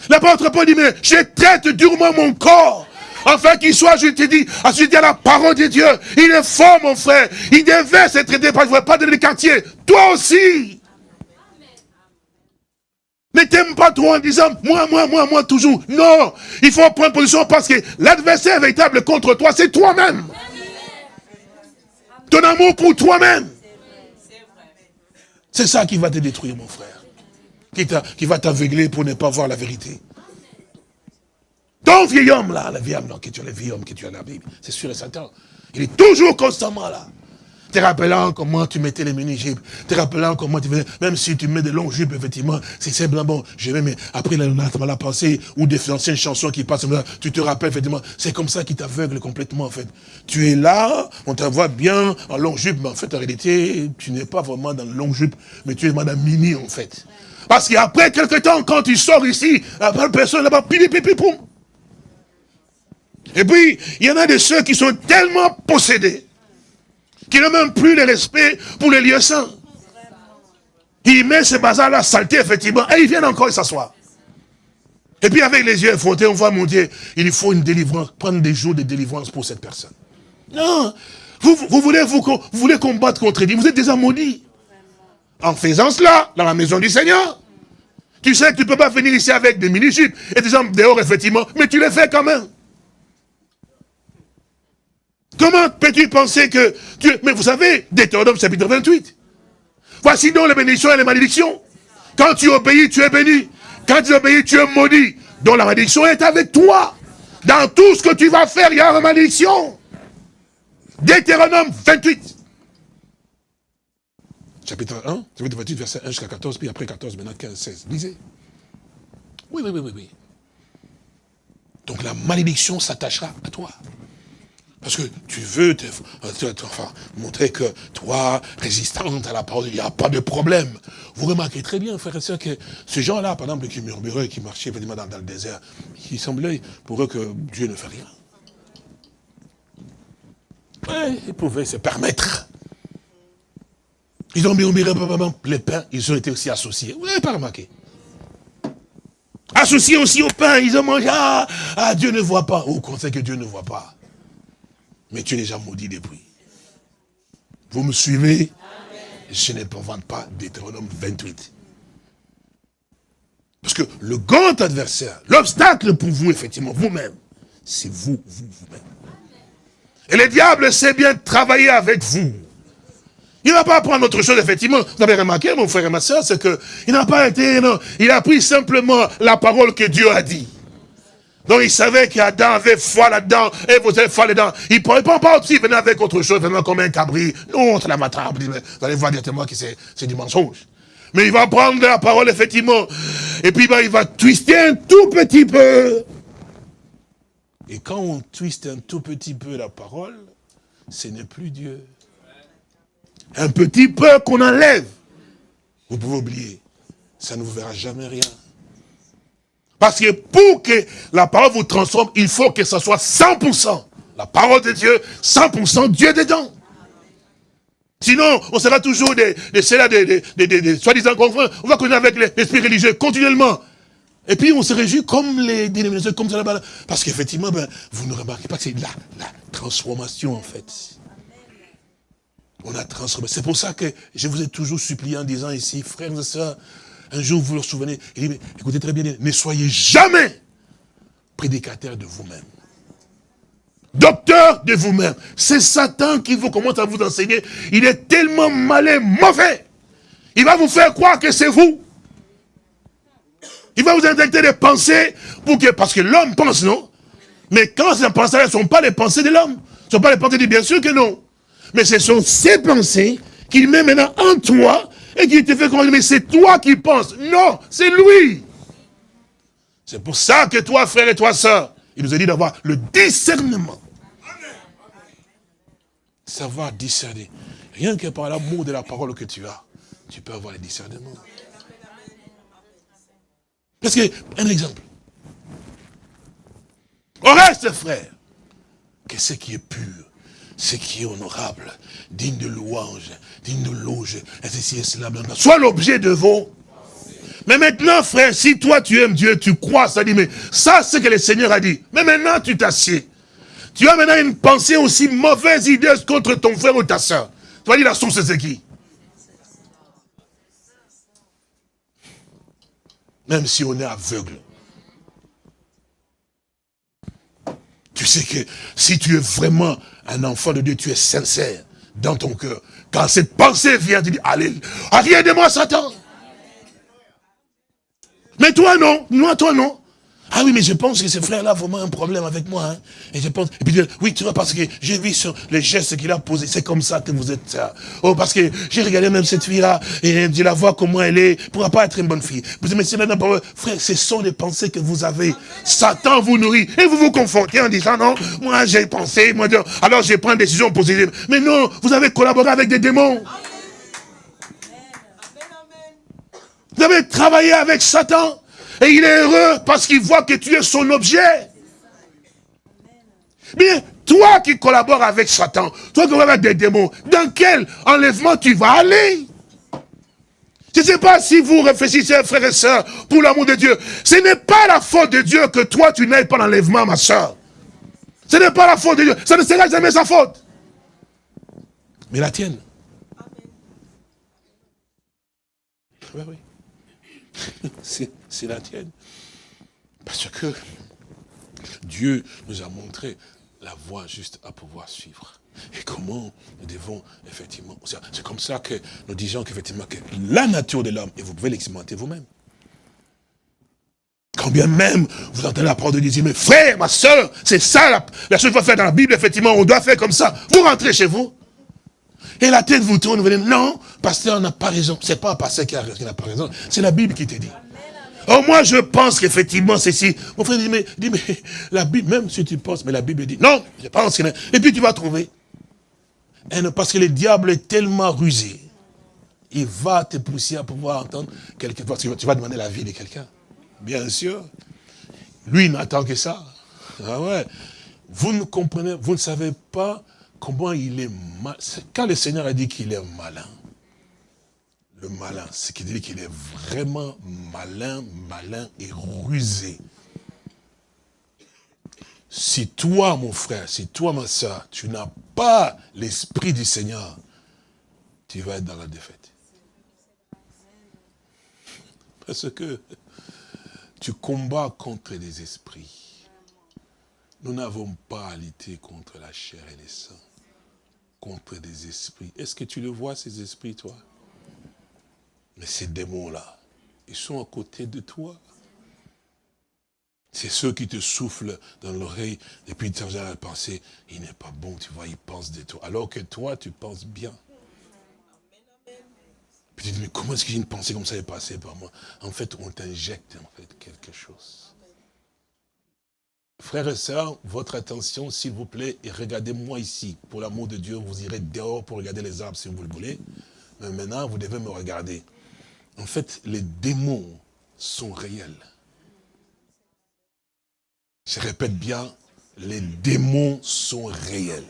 [SPEAKER 2] L'apôtre Paul dit, mais je traite durement mon corps afin qu'il soit, je te dis, ensuite à la parole de Dieu. Il est fort, mon frère. Il devait se traiter, qu'il ne pas donner le quartier. Toi aussi. Ne t'aime pas trop en disant, moi, moi, moi, moi, toujours. Non, il faut prendre position parce que l'adversaire véritable contre toi, c'est toi-même. Ton amour pour toi-même. C'est ça qui va te détruire, mon frère. Qui va t'aveugler pour ne pas voir la vérité. Ton vieil homme là, le vieil homme là, que tu as le vieil homme que tu as la Bible, c'est sûr et certain. Il est toujours constamment là. Te rappelant comment tu mettais les mini-jupes, te rappelant comment tu faisais, même si tu mets des longues jupes, effectivement, c'est simplement bon, je vais, mais après, là, on a la pensée, ou des anciennes chansons qui passent, tu te rappelles, effectivement, c'est comme ça qui t'aveugle complètement, en fait. Tu es là, on te voit bien en longue jupe, mais en fait, en réalité, tu n'es pas vraiment dans longue jupe, mais tu es dans mini, en fait. Parce qu'après quelques temps, quand tu sors ici, la personne là-bas, pipi, pipi, poum, et puis, il y en a de ceux qui sont tellement possédés qu'ils n'ont même plus le respect pour les lieux saints. Il met ce bazar-là, saleté, effectivement, et ils viennent encore s'asseoir. Et puis avec les yeux frottés, on voit mon Dieu, il faut une délivrance, prendre des jours de délivrance pour cette personne. Non, vous, voulez, vous, vous voulez combattre contre Dieu, vous êtes déjà maudits. En faisant cela, dans la maison du Seigneur, tu sais que tu ne peux pas venir ici avec des mini-jupes et des gens dehors, effectivement, mais tu les fais quand même. Comment peux-tu penser que Dieu... Mais vous savez, Deutéronome chapitre 28. Voici donc les bénédictions et les malédictions. Quand tu obéis, tu es béni. Quand tu obéis, tu es maudit. Donc la malédiction est avec toi. Dans tout ce que tu vas faire, il y a une malédiction. Deutéronome 28. Chapitre 1, chapitre 28, verset 1 jusqu'à 14, puis après 14, maintenant 15, 16. Lisez. Oui, oui, oui, oui, oui. Donc la malédiction s'attachera à toi. Parce que tu veux enfin, montrer que toi, résistante à la parole, il n'y a pas de problème. Vous remarquez très bien, frère et soeur, que ces gens-là, par exemple, qui murmuraient, qui marchaient dans, dans le désert, il semblait pour eux que Dieu ne fait rien. Ils pouvaient se permettre. Ils ont murmuré, les pains, ils ont été aussi associés. Vous n'avez pas remarqué? Associés aussi au pain, ils ont mangé, ah, ah Dieu ne voit pas. Qu'on sait que Dieu ne voit pas mais tu es déjà maudit depuis. Vous me suivez? Je ne vendre pas Deutéronome 28. Parce que le grand adversaire, l'obstacle pour vous, effectivement, vous-même, c'est vous, vous, vous-même. Et le diable sait bien travailler avec vous. Il n'a pas apprendre autre chose, effectivement. Vous avez remarqué, mon frère et ma soeur, c'est qu'il n'a pas été, non, il a pris simplement la parole que Dieu a dit. Donc il savait qu'Adam avait foi là-dedans, et vous avez foi là-dedans. Il ne pourrait pas aussi venir avec autre chose, venir comme un cabri. Non, c'est la matrape. Vous allez voir directement que c'est du mensonge. Mais il va prendre la parole, effectivement. Et puis ben, il va twister un tout petit peu. Et quand on twiste un tout petit peu la parole, ce n'est plus Dieu. Un petit peu qu'on enlève. Vous pouvez oublier. Ça ne vous verra jamais rien. Parce que pour que la parole vous transforme, il faut que ce soit 100%. La parole de Dieu, 100% Dieu dedans. Sinon, on sera toujours des, des, des, des, des soi-disant confrères. On va connaître avec l'esprit religieux continuellement. Et puis on se réjouit comme les dénominations, comme ça là-bas. Parce qu'effectivement, ben, vous ne remarquez pas que c'est la, la transformation en fait. On a transformé. C'est pour ça que je vous ai toujours supplié en disant ici, frères et sœurs, un jour vous vous souvenez, il dit, écoutez très bien, ne soyez jamais prédicateur de vous-même. Docteur de vous-même. C'est Satan qui vous commence à vous enseigner. Il est tellement malin, mauvais. Il va vous faire croire que c'est vous. Il va vous injecter des pensées pour que, parce que l'homme pense, non? Mais quand ces pensées ne sont pas les pensées de l'homme, ne sont pas les pensées de bien sûr que non. Mais ce sont ces pensées qu'il met maintenant en toi et qui te fait comprendre, mais c'est toi qui penses. Non, c'est lui. C'est pour ça que toi, frère et toi, soeur, il nous a dit d'avoir le discernement. Savoir discerner. Rien que par l'amour de la parole que tu as, tu peux avoir le discernement. Parce que, un exemple. Au reste, frère, que ce qui est pur, ce qui est honorable, digne de louange, digne de loge, et ceci et cela, soit l'objet de vos... Mais maintenant, frère, si toi tu aimes Dieu, tu crois, ça dit, mais ça c'est ce que le Seigneur a dit. Mais maintenant tu t'assieds. Tu as maintenant une pensée aussi mauvaise idée contre ton frère ou ta soeur. Tu vas dire la source c'est qui? Même si on est aveugle. Tu sais que si tu es vraiment un enfant de Dieu, tu es sincère dans ton cœur. Quand cette pensée vient, tu dis, allez, rien de moi Satan. Mais toi non, moi toi non. Ah oui, mais je pense que ce frère-là a vraiment un problème avec moi. Hein. Et je pense, et puis oui, tu vois, parce que j'ai vu sur les gestes qu'il a posés, c'est comme ça que vous êtes ça. Oh, parce que j'ai regardé même cette fille-là, et je la vois comment elle est, ne pourra pas être une bonne fille. Vous dites, mais c'est frère, ce sont les pensées que vous avez. Satan vous nourrit, et vous vous confrontez en disant, non, moi j'ai pensé, moi, alors je prends une décision positive. Mais non, vous avez collaboré avec des démons. Vous avez travaillé avec Satan. Et il est heureux parce qu'il voit que tu es son objet. Bien, toi qui collabores avec Satan, toi qui collabores avec des démons, dans quel enlèvement tu vas aller? Je ne sais pas si vous réfléchissez, frères et sœurs, pour l'amour de Dieu. Ce n'est pas la faute de Dieu que toi tu n'ailles pas l'enlèvement, ma sœur. Ce n'est pas la faute de Dieu. Ça ne sera jamais sa faute. Mais la tienne. Oui, oui. C'est la tienne. Parce que Dieu nous a montré la voie juste à pouvoir suivre. Et comment nous devons, effectivement, c'est comme ça que nous disons qu'effectivement, que la nature de l'homme, et vous pouvez l'expérimenter vous-même. Quand bien même, vous entendez la parole de Dieu, mais frère, ma soeur, c'est ça la, chose qu'il faut faire dans la Bible, effectivement, on doit faire comme ça. Vous rentrez chez vous, et la tête vous tourne, vous dites, non, pasteur n'a pas raison. C'est pas un pasteur qui n'a pas raison, c'est la Bible qui te dit. Oh, moi, je pense qu'effectivement, c'est si. Mon frère dit mais, dit, mais la Bible, même si tu penses, mais la Bible dit, non, je pense. Et puis tu vas trouver. Et parce que le diable est tellement rusé, il va te pousser à pouvoir entendre quelque chose. Tu vas demander la vie de quelqu'un. Bien sûr. Lui, il n'attend que ça. Ah ouais. Vous ne comprenez, vous ne savez pas comment il est mal. Quand le Seigneur a dit qu'il est malin, le malin, ce qui dit qu'il est vraiment malin, malin et rusé. Si toi, mon frère, si toi, ma soeur, tu n'as pas l'esprit du Seigneur, tu vas être dans la défaite. Parce que tu combats contre les esprits. Nous n'avons pas à lutter contre la chair et les sangs contre des esprits. Est-ce que tu le vois, ces esprits, toi? Mais ces démons-là, ils sont à côté de toi. C'est ceux qui te soufflent dans l'oreille et puis tu as à penser, il n'est pas bon, tu vois, il pense de toi. Alors que toi, tu penses bien. Puis tu dis, mais comment est-ce qu'une pensée comme ça est passée par moi? En fait, on t'injecte en fait quelque chose. Frères et sœurs, votre attention, s'il vous plaît, et regardez-moi ici. Pour l'amour de Dieu, vous irez dehors pour regarder les arbres si vous le voulez. Mais maintenant, vous devez me regarder. En fait, les démons sont réels. Je répète bien, les démons sont réels.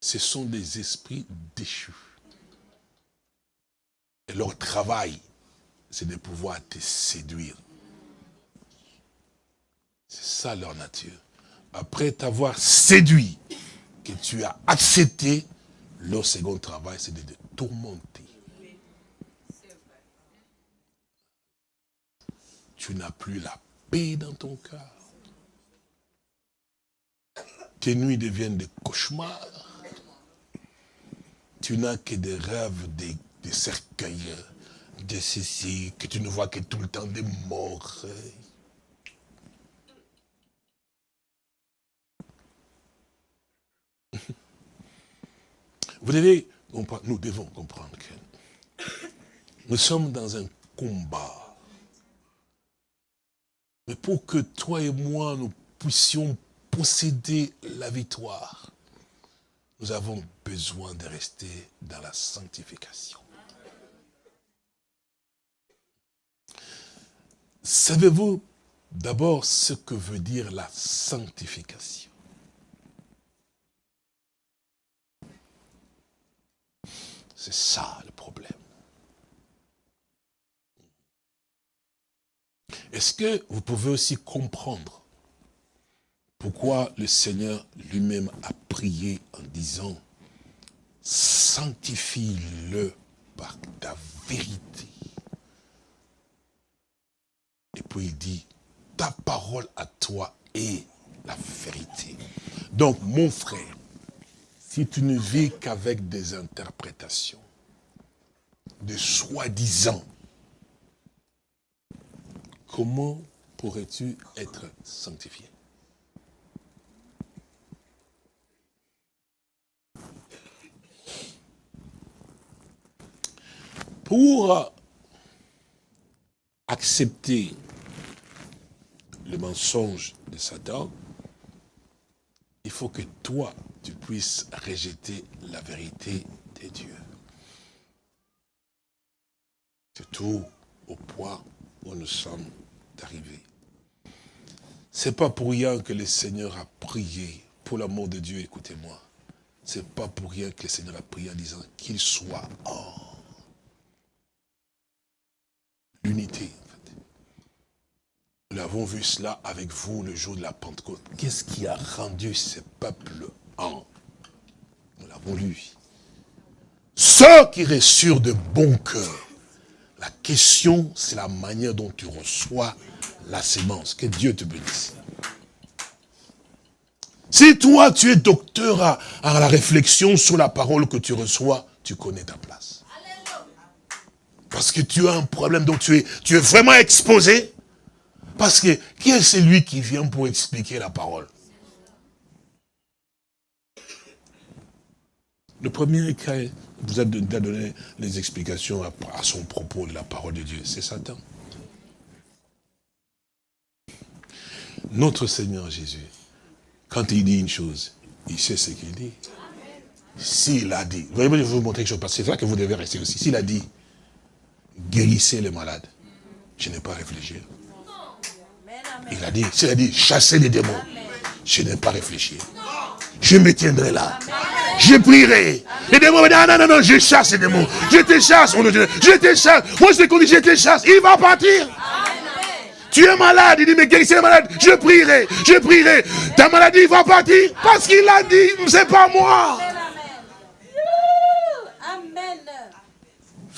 [SPEAKER 2] Ce sont des esprits déchus. Et leur travail, c'est de pouvoir te séduire. C'est ça leur nature. Après t'avoir séduit, tu as accepté, leur second travail, c'est de te tourmenter. Tu n'as plus la paix dans ton cœur. Tes nuits deviennent des cauchemars. Tu n'as que des rêves, des, des cercueils, de ceci, que tu ne vois que tout le temps des morts. Vous devez nous devons comprendre que nous sommes dans un combat. Mais pour que toi et moi, nous puissions posséder la victoire, nous avons besoin de rester dans la sanctification. Savez-vous d'abord ce que veut dire la sanctification? C'est ça le problème. Est-ce que vous pouvez aussi comprendre pourquoi le Seigneur lui-même a prié en disant « Sanctifie-le par ta vérité ». Et puis il dit « Ta parole à toi est la vérité ». Donc mon frère, si tu ne vis qu'avec des interprétations, de soi-disant, comment pourrais-tu être sanctifié? Pour accepter le mensonge de Satan, il faut que toi, tu puisses rejeter la vérité de Dieu. C'est tout au point où nous sommes arrivés. C'est pas pour rien que le Seigneur a prié, pour l'amour de Dieu, écoutez-moi. C'est pas pour rien que le Seigneur a prié en disant qu'il soit en l'unité. Nous avons vu cela avec vous le jour de la Pentecôte. Qu'est-ce qui a rendu ce peuple en Nous l'avons lu. Ceux qui reçurent de bon cœur. La question, c'est la manière dont tu reçois la sémence. Que Dieu te bénisse. Si toi, tu es docteur à, à, la réflexion sur la parole que tu reçois, tu connais ta place. Parce que tu as un problème, donc tu es, tu es vraiment exposé. Parce que qui est celui qui vient pour expliquer la parole? Le premier qui vous a donné les explications à, son propos de la parole de Dieu, c'est Satan. Notre Seigneur Jésus, quand il dit une chose, il sait ce qu'il dit. S'il a dit, voyez, je vais vous montrer quelque chose, parce que c'est là que vous devez rester aussi. S'il a dit, guérissez les malades, je n'ai pas réfléchi. Il a dit, s'il a dit, chassez les démons, je n'ai pas réfléchi. Je me tiendrai là. Je prierai. Les démons me disent, ah, non, non, non, je chasse les démons. Je te chasse, je te chasse. Moi, je te dis, je te chasse. Il va partir. Tu es malade, il dit, mais guérissez les malades. Je prierai, je prierai. Ta maladie va partir parce qu'il a dit, c'est pas moi.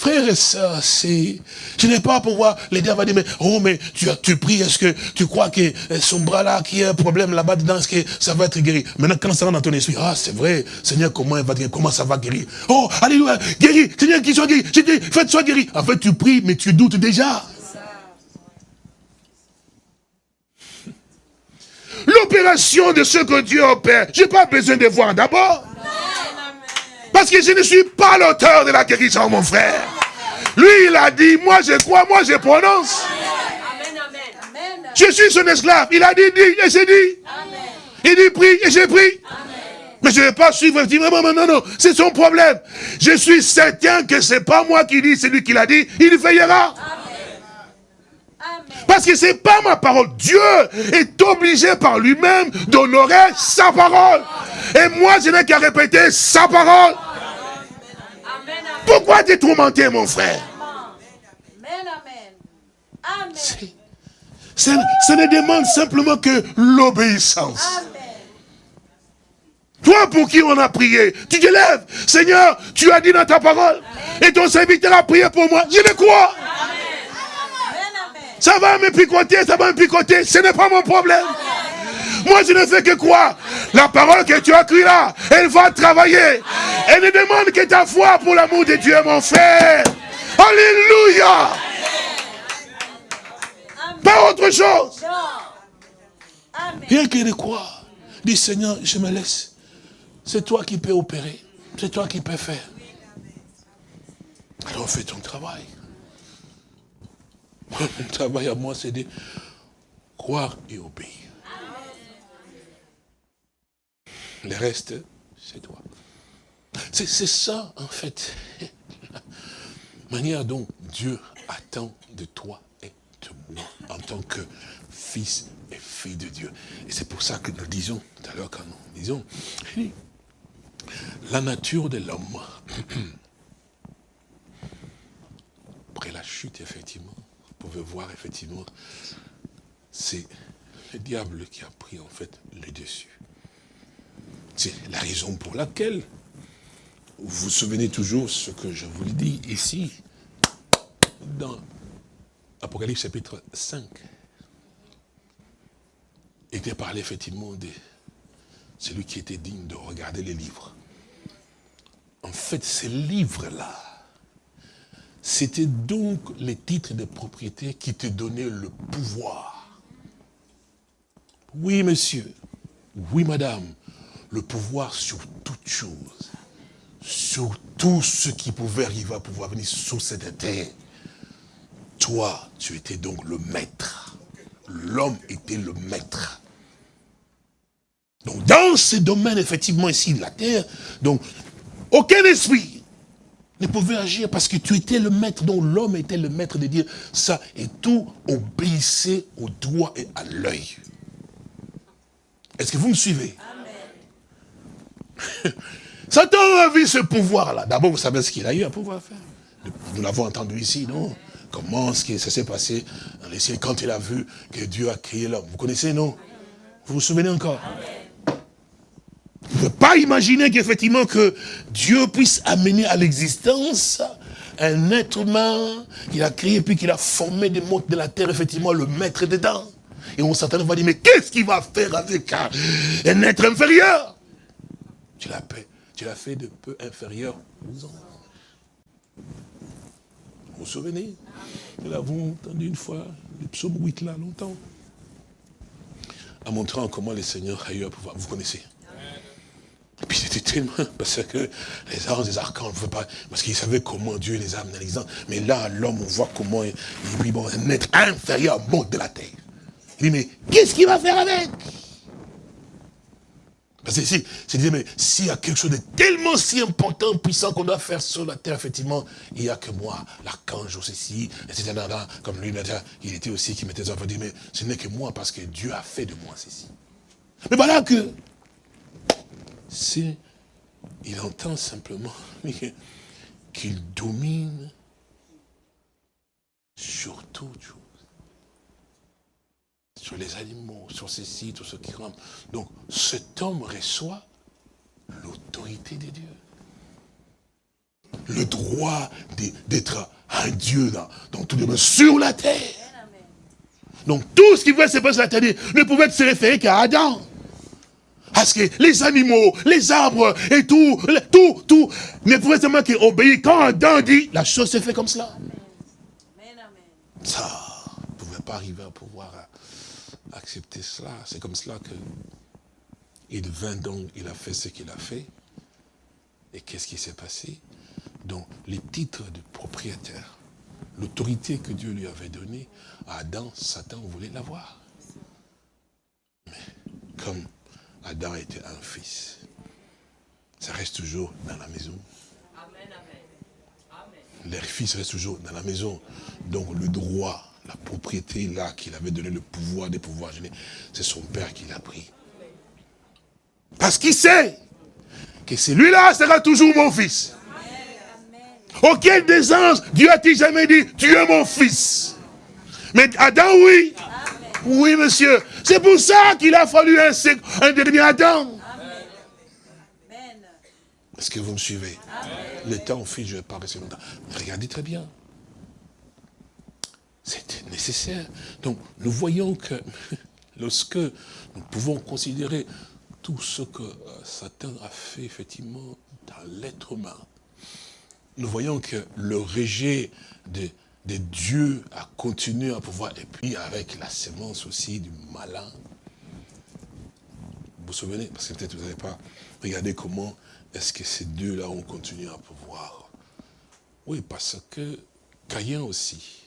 [SPEAKER 2] Frères et sœurs, c'est... Je n'ai pas à pouvoir l'aider à dire, mais, oh, mais tu, tu pries, est-ce que tu crois que euh, son bras-là, qui a un problème là-bas dedans, est-ce que ça va être guéri? Maintenant, quand ça rentre dans ton esprit, ah, c'est vrai, Seigneur, comment il va guérir? Comment ça va guérir? Oh, alléluia, guéri, Seigneur, qu'il soit guéri, j'ai faites soit guéri. En fait, tu pries, mais tu doutes déjà. L'opération de ce que Dieu opère, je n'ai pas besoin de voir d'abord. Parce que je ne suis pas l'auteur de la guérison, mon frère. Lui, il a dit, moi je crois, moi je prononce. Je suis son esclave. Il a dit, dit, et j'ai dit. Il dit, prie, et j'ai pris. Mais je ne vais pas suivre, je dis, non, non, non, non, c'est son problème. Je suis certain que c'est pas moi qui dis, c'est lui qui l'a dit, il veillera. Parce que c'est pas ma parole. Dieu est obligé par lui-même d'honorer sa parole. Et moi, je n'ai qu'à répéter sa parole. Pourquoi t'es tourmenté, mon frère? Ça, ça ne demande simplement que l'obéissance. Toi pour qui on a prié, tu te lèves. Seigneur, tu as dit dans ta parole. Et ton serviteur a prié pour moi. Je le crois. Ça va me picoter, ça va me picoter. Ce n'est pas mon problème. Moi, je ne fais que croire. La parole que tu as écrite là, elle va travailler. Elle ne demande que ta foi pour l'amour de Dieu, mon frère. Alléluia. Pas autre chose. Rien que de croire. Dis Seigneur, je me laisse. C'est toi qui peux opérer. C'est toi qui peux faire. Alors fais ton travail. Mon travail à moi, c'est de croire et obéir. Le reste, c'est toi. C'est ça, en fait, la manière dont Dieu attend de toi et de moi, en tant que fils et fille de Dieu. Et c'est pour ça que nous disons, tout à l'heure quand nous disons, la nature de l'homme, après la chute, effectivement, vous pouvez voir, effectivement, c'est le diable qui a pris, en fait, le dessus. C'est la raison pour laquelle, vous vous souvenez toujours ce que je vous l'ai dit ici, dans Apocalypse chapitre 5. Il était parlé effectivement de celui qui était digne de regarder les livres. En fait, ces livres-là, c'était donc les titres de propriété qui te donnaient le pouvoir. Oui, monsieur. Oui, madame le pouvoir sur toute chose, sur tout ce qui pouvait arriver à pouvoir venir sur cette terre. Toi, tu étais donc le maître. L'homme était le maître. Donc, dans ce domaine, effectivement, ici, de la terre, donc, aucun esprit ne pouvait agir parce que tu étais le maître, dont l'homme était le maître de dire ça, et tout obéissait au doigt et à l'œil. Est-ce que vous me suivez? Satan a vu ce pouvoir-là. D'abord, vous savez ce qu'il a eu à pouvoir faire. Nous l'avons entendu ici, non? Comment ce qui ça s'est passé dans les cieux quand il a vu que Dieu a créé l'homme? Vous connaissez, non? Vous vous souvenez encore? Vous ne pouvez pas imaginer qu'effectivement que Dieu puisse amener à l'existence un être humain qu'il a créé puis qu'il a formé des mondes de la terre, effectivement, le maître dedans. Et on s'attend, va dire, mais qu'est-ce qu'il va faire avec un, un être inférieur? Tu l'as tu l'as fait de peu inférieur aux. Vous vous souvenez? Nous l'avons entendu une fois, le psaume 8 là, longtemps. En montrant comment le Seigneur a eu à pouvoir. Vous connaissez? Et puis c'était tellement, parce que les anges, les archanges, ne veut pas, parce qu'ils savaient comment Dieu les a amenés Mais là, l'homme, on voit comment il, il bon, un être inférieur monte de la terre. Il dit, mais qu'est-ce qu'il va faire avec? Parce que si, c'est mais s'il y a quelque chose de tellement si important, puissant qu'on doit faire sur la terre, effectivement, il n'y a que moi, l'archange aussi, etc. Comme lui, il était aussi qui mettait ça, dire, mais ce n'est que moi, parce que Dieu a fait de moi ceci. Mais voilà que, c'est, il entend simplement qu'il domine sur tout les animaux, sur ces sites, sur ce qui rentrent. Donc, cet homme reçoit l'autorité de Dieu. Le droit d'être un Dieu dans, dans tout le monde, sur la terre. Donc, tout ce qui pouvait se passer sur la terre ne pouvait se référer qu'à Adam. Parce que les animaux, les arbres et tout, tout, tout, ne pouvaient seulement qu'obéir. Quand Adam dit, la chose se fait comme cela? Ça ne pouvait pas arriver à pouvoir accepter cela. C'est comme cela que il vint donc, il a fait ce qu'il a fait. Et qu'est-ce qui s'est passé? Donc, les titres de propriétaire, l'autorité que Dieu lui avait donnée à Adam, Satan voulait l'avoir. Mais comme Adam était un fils, ça reste toujours dans la maison. Les fils restent toujours dans la maison. Donc le droit la propriété là qu'il avait donné le pouvoir des pouvoirs c'est son père qui l'a pris. Parce qu'il sait que celui-là sera toujours mon fils. Auquel des anges, Dieu a-t-il jamais dit, tu es mon fils? Mais Adam, oui. Oui, monsieur. C'est pour ça qu'il a fallu un, un dernier Adam. Est-ce que vous me suivez? Le temps file, je ne vais pas rester longtemps. Regardez très bien. C'était nécessaire. Donc, nous voyons que lorsque nous pouvons considérer tout ce que euh, Satan a fait, effectivement, dans l'être humain, nous voyons que le rejet de, de Dieu a continué à pouvoir, et puis avec la sémence aussi du malin. Vous vous souvenez? Parce que peut-être vous n'avez pas regardé comment est-ce que ces deux-là ont continué à pouvoir. Oui, parce que Caïn aussi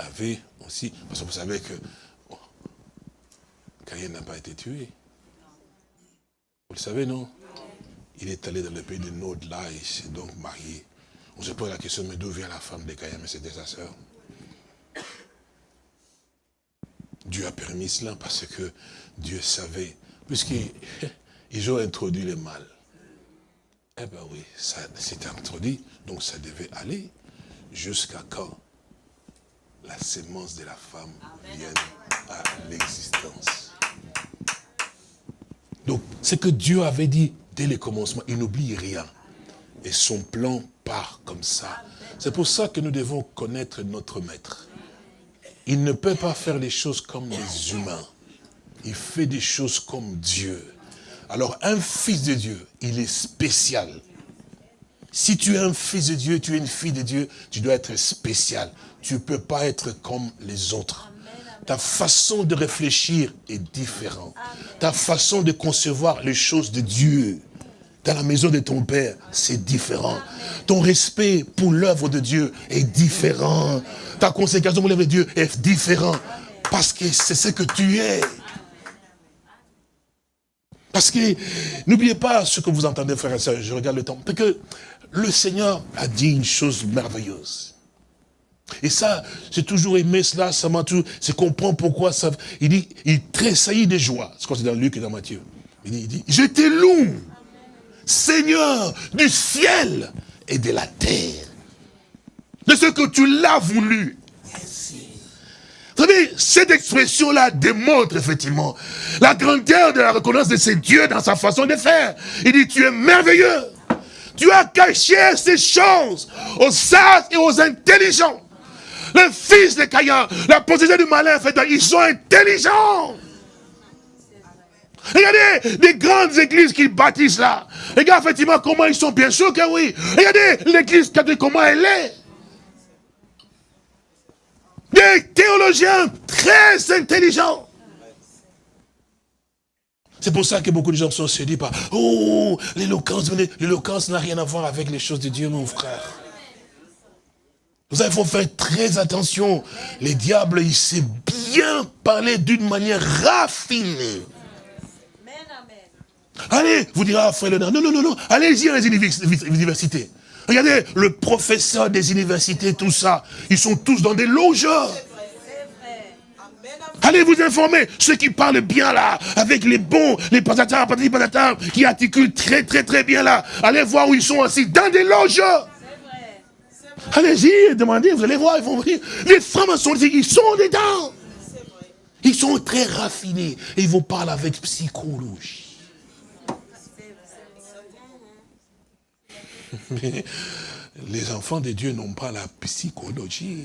[SPEAKER 2] avait aussi, parce que vous savez que Caïn n'a pas été tué. Vous le savez, non? Il est allé dans le pays de Nod, là, il s'est donc marié. On se pose la question, mais d'où vient la femme de Caïn Mais c'était sa sœur. Dieu a permis cela parce que Dieu savait, puisqu'ils ont introduit le mal. Eh bien oui, ça introduit, donc ça devait aller jusqu'à quand? La sémence de la femme vienne à l'existence. Donc, ce que Dieu avait dit dès le commencement, il n'oublie rien. Et son plan part comme ça. C'est pour ça que nous devons connaître notre maître. Il ne peut pas faire les choses comme les humains. Il fait des choses comme Dieu. Alors, un fils de Dieu, il est spécial. Si tu es un fils de Dieu, tu es une fille de Dieu, tu dois être spécial. Tu ne peux pas être comme les autres. Ta façon de réfléchir est différente. Ta façon de concevoir les choses de Dieu dans la maison de ton Père, c'est différent. Ton respect pour l'œuvre de Dieu est différent. Ta consécration pour l'œuvre de Dieu est différente. Parce que c'est ce que tu es. Parce que, n'oubliez pas ce que vous entendez, frère et soeur, je regarde le temps. Parce que le Seigneur a dit une chose merveilleuse. Et ça, j'ai toujours aimé cela, ça m'a toujours, c'est comprendre pourquoi ça, il dit, il tressaillit de joie. C'est c'est dans Luc et dans Matthieu. Il dit, il dit je te loue, Seigneur du ciel et de la terre, de ce que tu l'as voulu. Vous savez, cette expression-là démontre effectivement la grandeur de la reconnaissance de ces dieux dans sa façon de faire. Il dit, tu es merveilleux. Tu as caché ces choses aux sages et aux intelligents. Le fils de Caïn, la possession du malin, ils sont intelligents. Regardez les grandes églises qu'ils bâtissent là. Regardez effectivement comment ils sont bien sûr que oui. Regardez l'église catholique, comment elle est. Des théologiens très intelligents. C'est pour ça que beaucoup de gens sont séduits par « Oh, l'éloquence, l'éloquence n'a rien à voir avec les choses de Dieu, mon frère. » Vous savez, il faut faire très attention. Les diables, il sait bien parler d'une manière raffinée. Allez, vous direz, ah, frère Léonard, non, non, non, non, allez-y à les universités. Regardez, le professeur des universités, tout ça, ils sont tous dans des loges. Allez vous informer, ceux qui parlent bien là, avec les bons, les patatars, patatars, qui articulent très très très bien là. Allez voir où ils sont assis, dans des loges. Allez-y, demandez, vous allez voir, ils vont venir. Les femmes sont ils sont dedans. Ils sont très raffinés et ils vous parlent avec psychologie. Mais les enfants de Dieu n'ont pas la psychologie.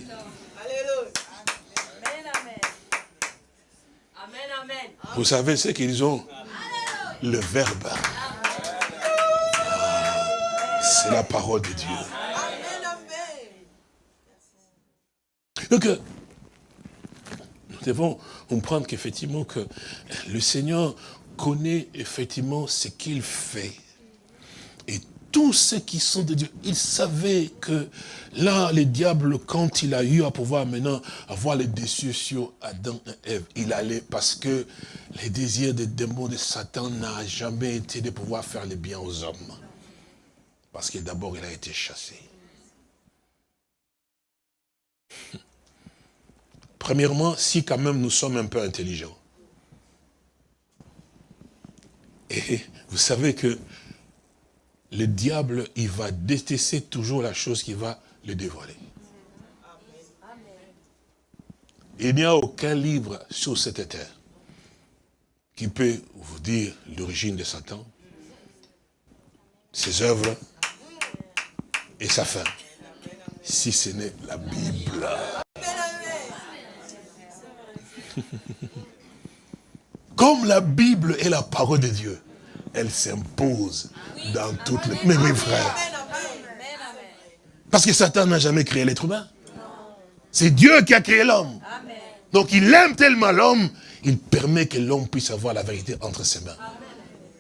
[SPEAKER 2] Vous savez ce qu'ils ont? Le verbe. C'est la parole de Dieu. Donc, euh, nous devons comprendre qu'effectivement, que le Seigneur connaît effectivement ce qu'il fait. Et tous ceux qui sont de Dieu, il savait que là, le diable, quand il a eu à pouvoir maintenant avoir les déçus sur Adam et Ève, il allait parce que les désirs des démons de Satan n'a jamais été de pouvoir faire le bien aux hommes. Parce que d'abord, il a été chassé. Premièrement, si quand même nous sommes un peu intelligents. Et vous savez que le diable, il va détester toujours la chose qui va le dévoiler. Il n'y a aucun livre sur cette terre qui peut vous dire l'origine de Satan, ses œuvres et sa fin, si ce n'est la Bible. Comme la Bible est la parole de Dieu, elle s'impose dans toutes les... Mais mes frères, parce que Satan n'a jamais créé l'être humain. C'est Dieu qui a créé l'homme. Donc il aime tellement l'homme, il permet que l'homme puisse avoir la vérité entre ses mains.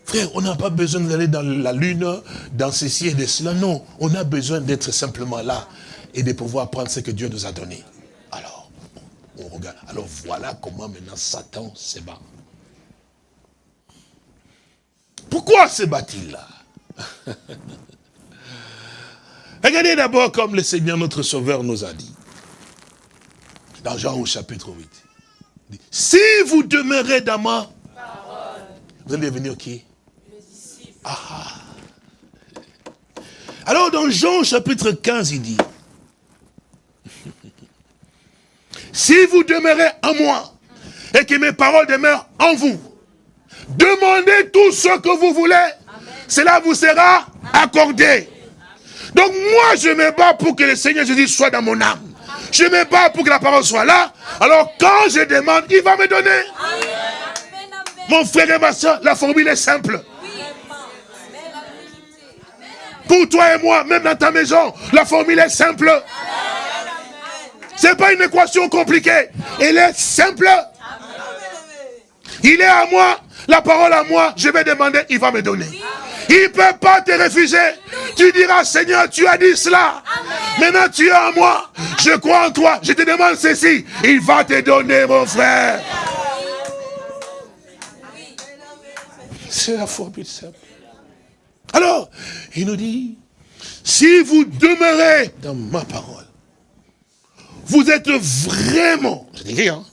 [SPEAKER 2] Frère, on n'a pas besoin d'aller dans la lune, dans ceci et de cela. Non, on a besoin d'être simplement là et de pouvoir prendre ce que Dieu nous a donné. Alors, on regarde. Alors voilà comment maintenant Satan se bat. Pourquoi se bat-il là? Regardez d'abord comme le Seigneur notre Sauveur nous a dit. Dans Jean au chapitre 8. Si vous demeurez dans ma parole, vous allez devenir qui? Ah, ah. Alors dans Jean chapitre 15, il dit, si vous demeurez en moi et que mes paroles demeurent en vous, demandez tout ce que vous voulez, cela vous sera accordé. Donc moi, je me bats pour que le Seigneur Jésus soit dans mon âme. Je me bats pour que la parole soit là. Alors quand je demande, il va me donner. Mon frère et ma soeur, la formule est simple. Pour toi et moi, même dans ta maison, la formule est simple. Ce n'est pas une équation compliquée. Elle est simple. Il est à moi, la parole à moi, je vais demander, il va me donner. Il ne peut pas te refuser. Tu diras, Seigneur, tu as dit cela. Maintenant, tu es à moi. Je crois en toi. Je te demande ceci. Il va te donner, mon frère. C'est la formule simple. Alors, il nous dit, si vous demeurez dans ma parole, vous êtes vraiment, je dis hein,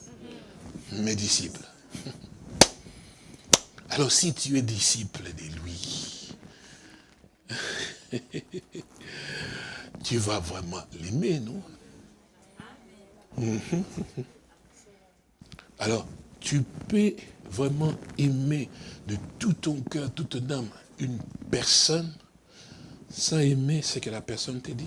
[SPEAKER 2] mes disciples. Alors si tu es disciple de lui, tu vas vraiment l'aimer, non? Alors, tu peux vraiment aimer de tout ton cœur, toute ton âme, une personne sans aimer ce que la personne te dit?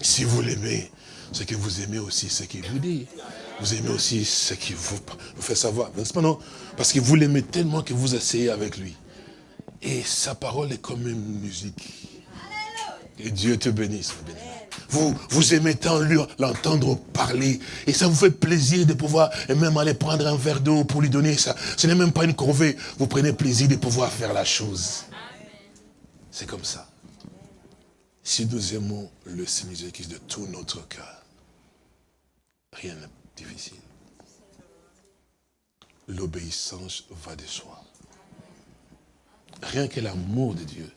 [SPEAKER 2] Si vous l'aimez, c'est que vous aimez aussi ce qu'il vous dit. Vous aimez aussi ce qu'il vous, fait savoir. N'est-ce pas non? Parce que vous l'aimez tellement que vous essayez avec lui. Et sa parole est comme une musique. Et Dieu te bénisse. Vous, vous aimez tant l'entendre parler. Et ça vous fait plaisir de pouvoir et même aller prendre un verre d'eau pour lui donner ça. Ce n'est même pas une corvée. Vous prenez plaisir de pouvoir faire la chose. C'est comme ça. Si nous aimons le Seigneur Jésus de tout notre cœur, rien n'est difficile. L'obéissance va de soi. Rien que l'amour de Dieu,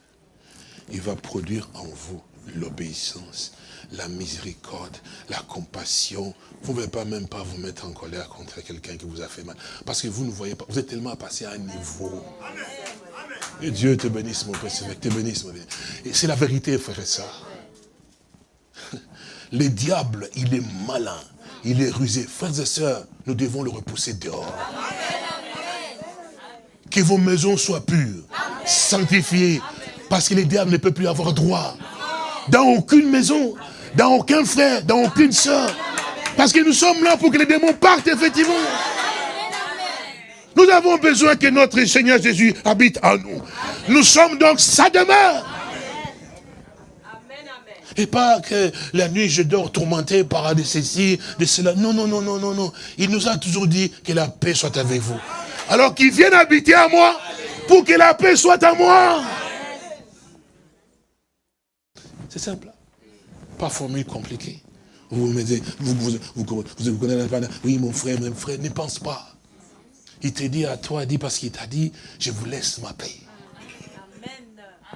[SPEAKER 2] il va produire en vous l'obéissance la miséricorde, la compassion. Vous ne pouvez pas même pas vous mettre en colère contre quelqu'un qui vous a fait mal. Parce que vous ne voyez pas, vous êtes tellement passé à un niveau. Et Dieu te bénisse, mon mon Et c'est la vérité, frère et ça. Le diable, il est malin, il est rusé. Frères et sœurs, nous devons le repousser dehors. Que vos maisons soient pures, sanctifiées, parce que le diable ne peut plus avoir droit. Dans aucune maison, dans aucun frère, dans aucune soeur. Parce que nous sommes là pour que les démons partent, effectivement. Nous avons besoin que notre Seigneur Jésus habite en nous. Nous sommes donc sa demeure. Et pas que la nuit je dors tourmenté par de ceci, de cela. Non, non, non, non, non, non. Il nous a toujours dit que la paix soit avec vous. Alors qu'il vienne habiter à moi pour que la paix soit à moi. C'est simple. Pas formule compliquée. Vous me dites, vous, vous, vous, vous, connaissez pas. Oui, mon frère, mon frère, ne pense pas. Il te dit à toi, dit parce qu'il t'a dit, je vous laisse ma paix.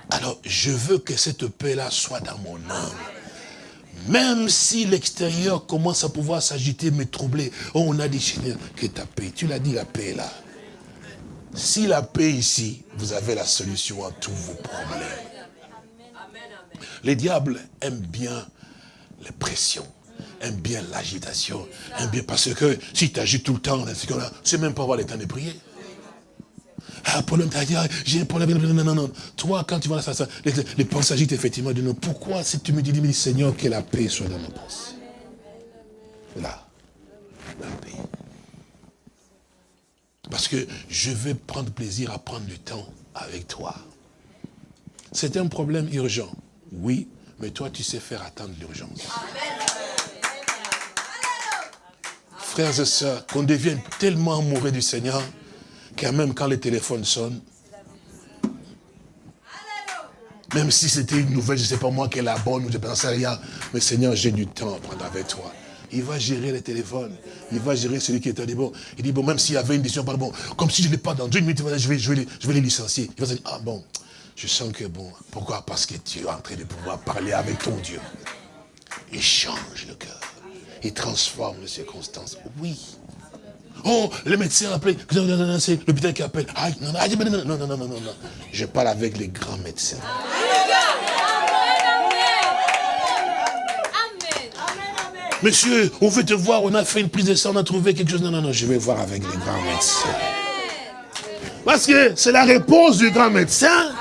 [SPEAKER 2] Alors, je veux que cette paix-là soit dans mon âme. Même si l'extérieur commence à pouvoir s'agiter, me troubler. Oh, on a dit, Seigneur, que ta paix. Tu l'as dit, la paix est là. Si la paix ici, vous avez la solution à tous vos problèmes. Les diables aiment bien les pressions. Aime bien l'agitation, aime bien, parce que si tu agis tout le temps, c'est même pas avoir le temps de prier. Ah, problème, dit, ah, j'ai un problème. Non, non, non. Toi, quand tu vois ça, les, pensées agitent effectivement de nous. Pourquoi si tu me dis, dis, Seigneur, que la paix soit dans nos pensées? Là, la paix. Parce que je vais prendre plaisir à prendre du temps avec toi. C'est un problème urgent, oui, mais toi, tu sais faire attendre l'urgence. Frères et sœurs, qu'on devienne tellement amoureux du Seigneur, quand même quand le téléphone sonne, même si c'était une nouvelle, je ne sais pas moi, qu'elle est la bonne, ou je ne sais rien, mais Seigneur, j'ai du temps à prendre avec toi. Il va gérer le téléphone. Il va gérer celui qui est à bon. Il dit, bon, même s'il y avait une décision, bon, comme si je n'ai pas dans une minute, je vais les licencier. Il va se dire, ah bon, je sens que bon, pourquoi? Parce que tu es en train de pouvoir parler avec ton Dieu. Il change le cœur. Il transforme les circonstances. Oui. Oh, le médecin appelle. C'est l'hôpital qui appelle. non, non, non, non, non, non. Je parle avec les grands médecins. Monsieur, on veut te voir, on a fait une prise de sang, on a trouvé quelque chose. Non, non, non, je vais voir avec les grands médecins. Parce que c'est la réponse du grand médecin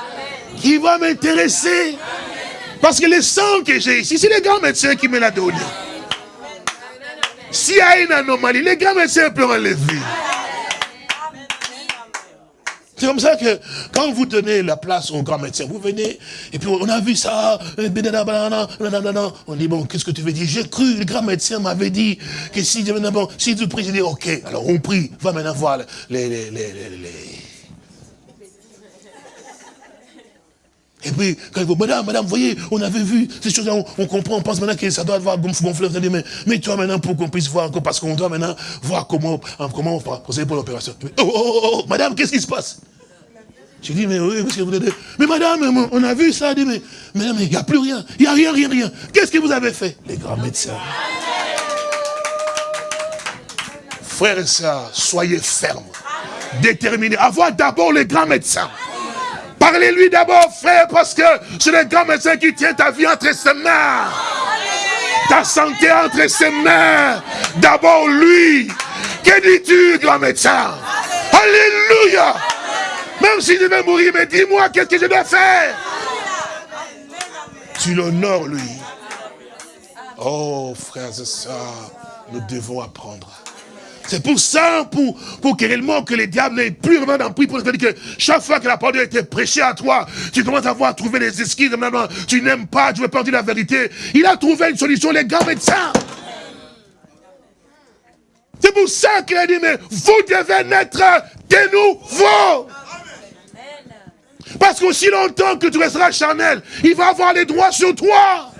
[SPEAKER 2] qui va m'intéresser. Parce que le sang que j'ai ici, c'est les grands médecins qui me l'a donné. S'il y a une anomalie, les grands médecins peuvent enlever. C'est comme ça que quand vous donnez la place au grand médecin, vous venez, et puis on a vu ça, on dit, bon, qu'est-ce que tu veux dire? J'ai cru, le grand médecin m'avait dit que si, bon, si tu pries, j'ai dit, ok, alors on prie, va maintenant voir les, les, les, les Et puis, quand il dit, madame, madame, vous voyez, on avait vu ces choses-là, on, comprend, on pense maintenant que ça doit avoir gonflé. Mais, mais toi maintenant, pour qu'on puisse voir encore, parce qu'on doit maintenant voir comment, comment on procéder pour l'opération. Oh, oh, oh, oh, madame, qu'est-ce qui se passe? Je dis, mais oui, parce que vous êtes... Mais madame, on a vu ça, dit, mais, madame, il n'y a plus rien, il n'y a rien, rien, rien. Qu'est-ce que vous avez fait? Les grands médecins. Frères et sœurs, soyez fermes, déterminés. Avoir d'abord les grands médecins. Parlez-lui d'abord, frère, parce que c'est le grand médecin qui tient ta vie entre ses mains. Ta santé entre ses mains. D'abord lui. Que dis-tu, grand médecin? Alléluia. Même si je vais mourir, mais dis-moi qu'est-ce que je dois faire? Tu l'honores, lui. Oh, frères et sœurs, nous devons apprendre c'est pour ça, pour, pour que réellement que les diables n'aient plus vraiment d'emprise pour dire que chaque fois que la parole a été prêchée à toi, tu commences à voir trouver des excuses, tu n'aimes pas, tu veux pas dire la vérité. Il a trouvé une solution, les grands médecins. C'est pour ça qu'il a dit, mais vous devez naître de nouveau. Parce qu'aussi longtemps que tu resteras charnel, il va avoir les droits sur toi.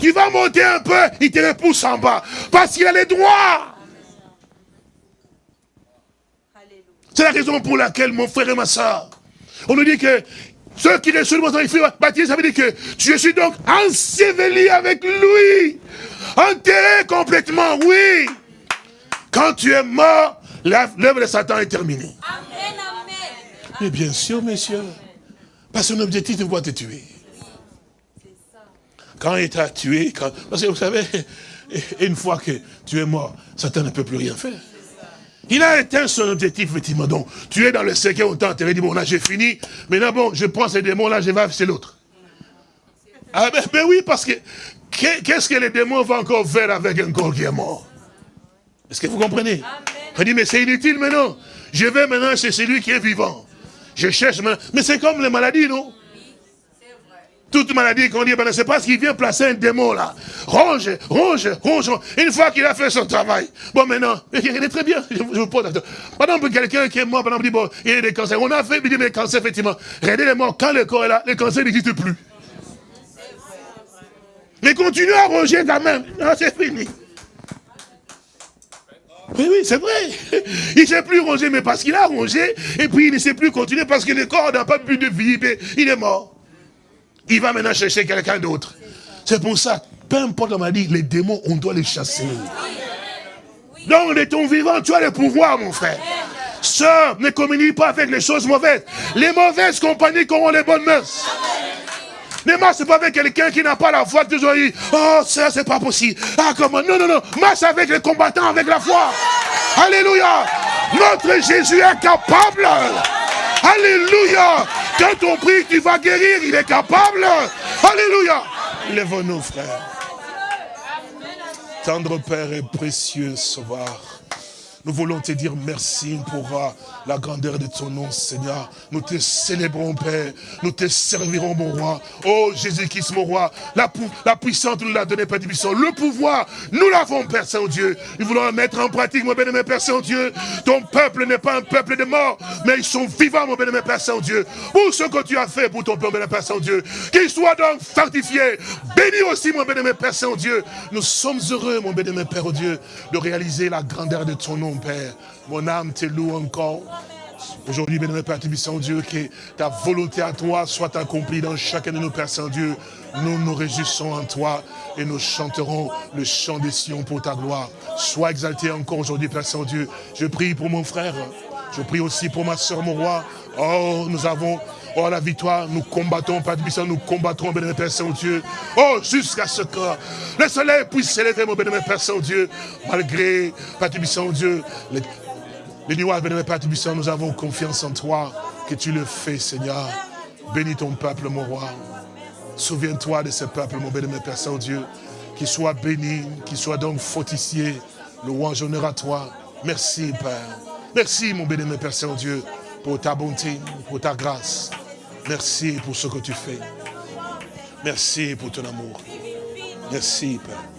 [SPEAKER 2] Tu vas monter un peu, il te repousse en bas. Parce qu'il a les droits. C'est la raison pour laquelle, mon frère et ma soeur, on nous dit que ceux qui reçoivent le baptême, baptisé, ça veut dire que je suis donc enseveli avec lui. Enterré complètement, oui. Quand tu es mort, l'œuvre de Satan est terminée. Amen, amen. Mais bien sûr, messieurs. Parce que son objectif de pouvoir te tuer. Quand il t'a tué, quand... parce que vous savez, une fois que tu es mort, Satan ne peut plus rien faire. Il a atteint son objectif, effectivement. Donc, tu es dans le cercueil, on t'a enterré, dit, bon, là, j'ai fini. Maintenant, bon, je prends ces démons, là, je vais c'est l'autre. Ah, ben, ben, oui, parce que, qu'est-ce que les démons vont encore faire avec un corps qui est mort? Est-ce que vous comprenez? Il dit, mais c'est inutile maintenant. Je vais maintenant chez celui qui est vivant. Je cherche maintenant. Mais c'est comme les maladies, non? Toute maladie qu'on dit, ben, c'est parce qu'il vient placer un démon là. Ronge, ronge, ronge. Une fois qu'il a fait son travail. Bon, maintenant, il est très bien. Je, vous pose Par exemple, quelqu'un qui est mort, par dit, bon, il y a des cancers. On a fait, il dit, mais cancer, effectivement. Regardez les morts. Quand le corps est là, le cancer n'existe plus. Mais continue à ronger quand même. Non, c'est fini. Oui, oui, c'est vrai. Il ne sait plus ronger, mais parce qu'il a rongé, et puis il ne sait plus continuer parce que le corps n'a pas plus de vie, il est mort. Il va maintenant chercher quelqu'un d'autre. C'est pour ça, peu importe la maladie, les démons, on doit les chasser. Donc, de ton vivant, tu as le pouvoir, mon frère. Sœur, ne communique pas avec les choses mauvaises. Les mauvaises compagnies auront les bonnes mœurs.
[SPEAKER 1] Ne marche pas avec quelqu'un qui n'a pas la foi, toujours dit, oh, ça, c'est pas possible. Ah, comment? Non, non, non. Marche avec les combattants, avec la foi. Alléluia. Notre Jésus est capable. Alléluia. Quand on prie, tu vas guérir, il est capable. Alléluia. Lève-nous, frères. Tendre Père et précieux Sauveur. Nous voulons te dire merci pour euh, la grandeur de ton nom, Seigneur. Nous te célébrons, Père. Nous te servirons, mon roi. Oh, Jésus-Christ, mon roi. La, puissance, nous l'a donné, Père puissant. Le pouvoir, nous l'avons, Père Saint-Dieu. Nous voulons la mettre en pratique, mon béni, Père Saint-Dieu. Ton peuple n'est pas un peuple de mort, mais ils sont vivants, mon béni, Père Saint-Dieu. Pour ce que tu as fait pour ton peuple, Père Saint-Dieu. Qu'ils soient donc fortifiés. Bénis aussi, mon béni, Père Saint-Dieu. Nous sommes heureux, mon béni, Père Dieu, de réaliser la grandeur de ton nom Père. Mon âme te loue encore. Aujourd'hui, bénémoine Père Saint-Dieu, que ta volonté à toi soit accomplie dans chacun de nos Pères Saint-Dieu. Nous nous réjouissons en toi et nous chanterons le chant des Sion pour ta gloire. Sois exalté encore aujourd'hui, Père Saint-Dieu. Je prie pour mon frère. Je prie aussi pour ma soeur, mon roi. Oh, nous avons Oh, la victoire, nous combattons, Père Saint, nous combattrons, bénémoine Père Saint-Dieu. Oh, jusqu'à ce que le soleil puisse s'élever, mon bénémoine Père Saint-Dieu, malgré, Père Saint-Dieu, les, les nuages, bénémoine Père Saint, nous avons confiance en toi, que tu le fais, Seigneur. Bénis ton peuple, mon roi. Souviens-toi de ce peuple, mon bénémoine Père Saint-Dieu, qu'il soit béni, qu'il soit donc fortifié. Louange, honneur à toi. Merci, Père. Merci, mon bénémoine Père Saint-Dieu, pour ta bonté, pour ta grâce. Merci pour ce que tu fais. Merci pour ton amour. Merci, Père.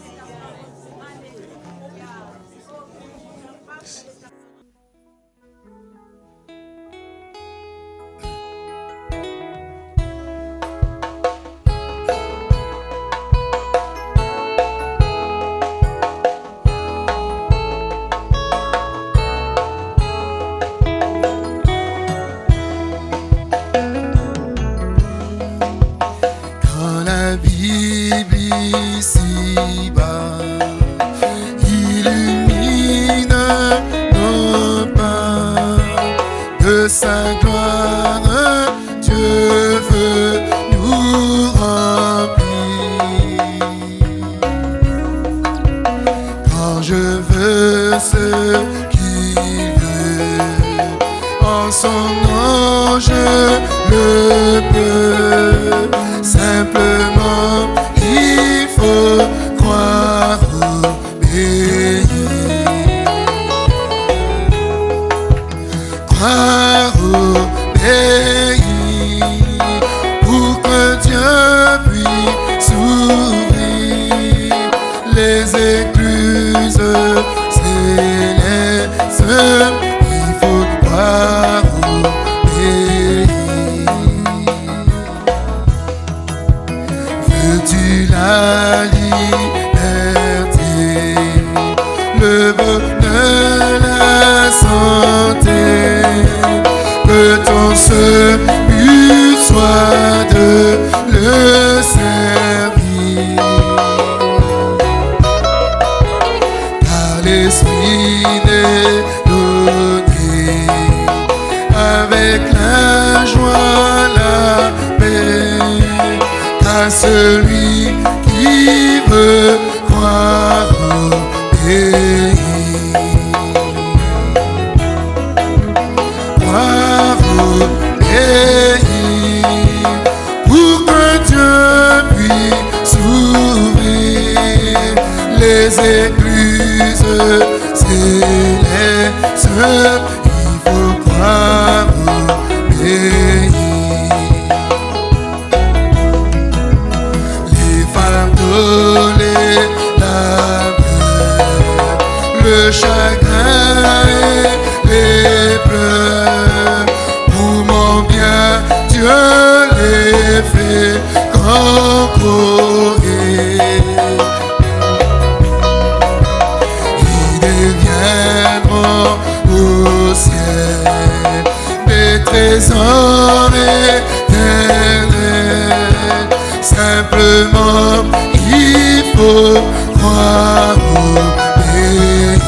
[SPEAKER 1] moi obéir.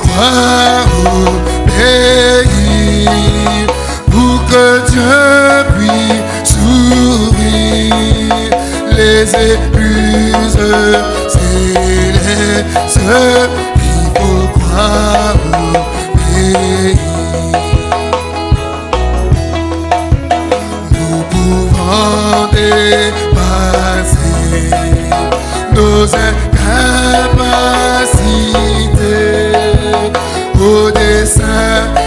[SPEAKER 1] Crois pour que Dieu puisse sourire. Les écluses, c'est les seuls qu'il faut croire. dépasser nos au dessein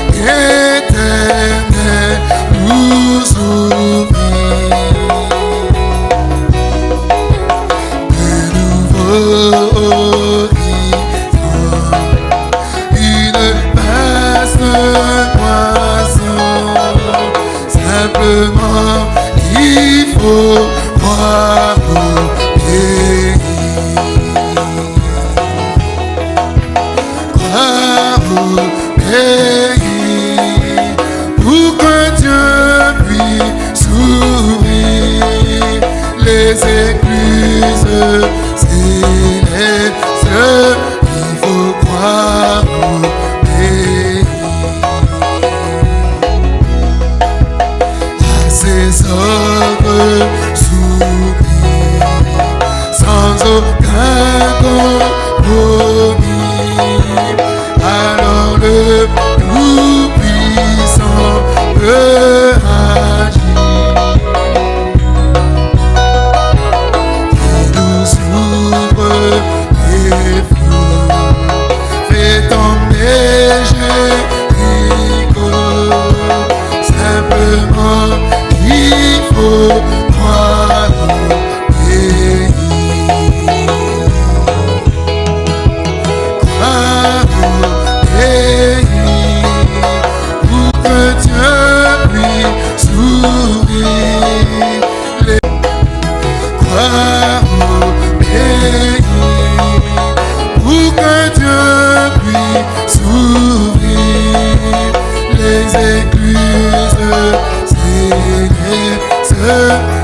[SPEAKER 1] les écluses, si les her.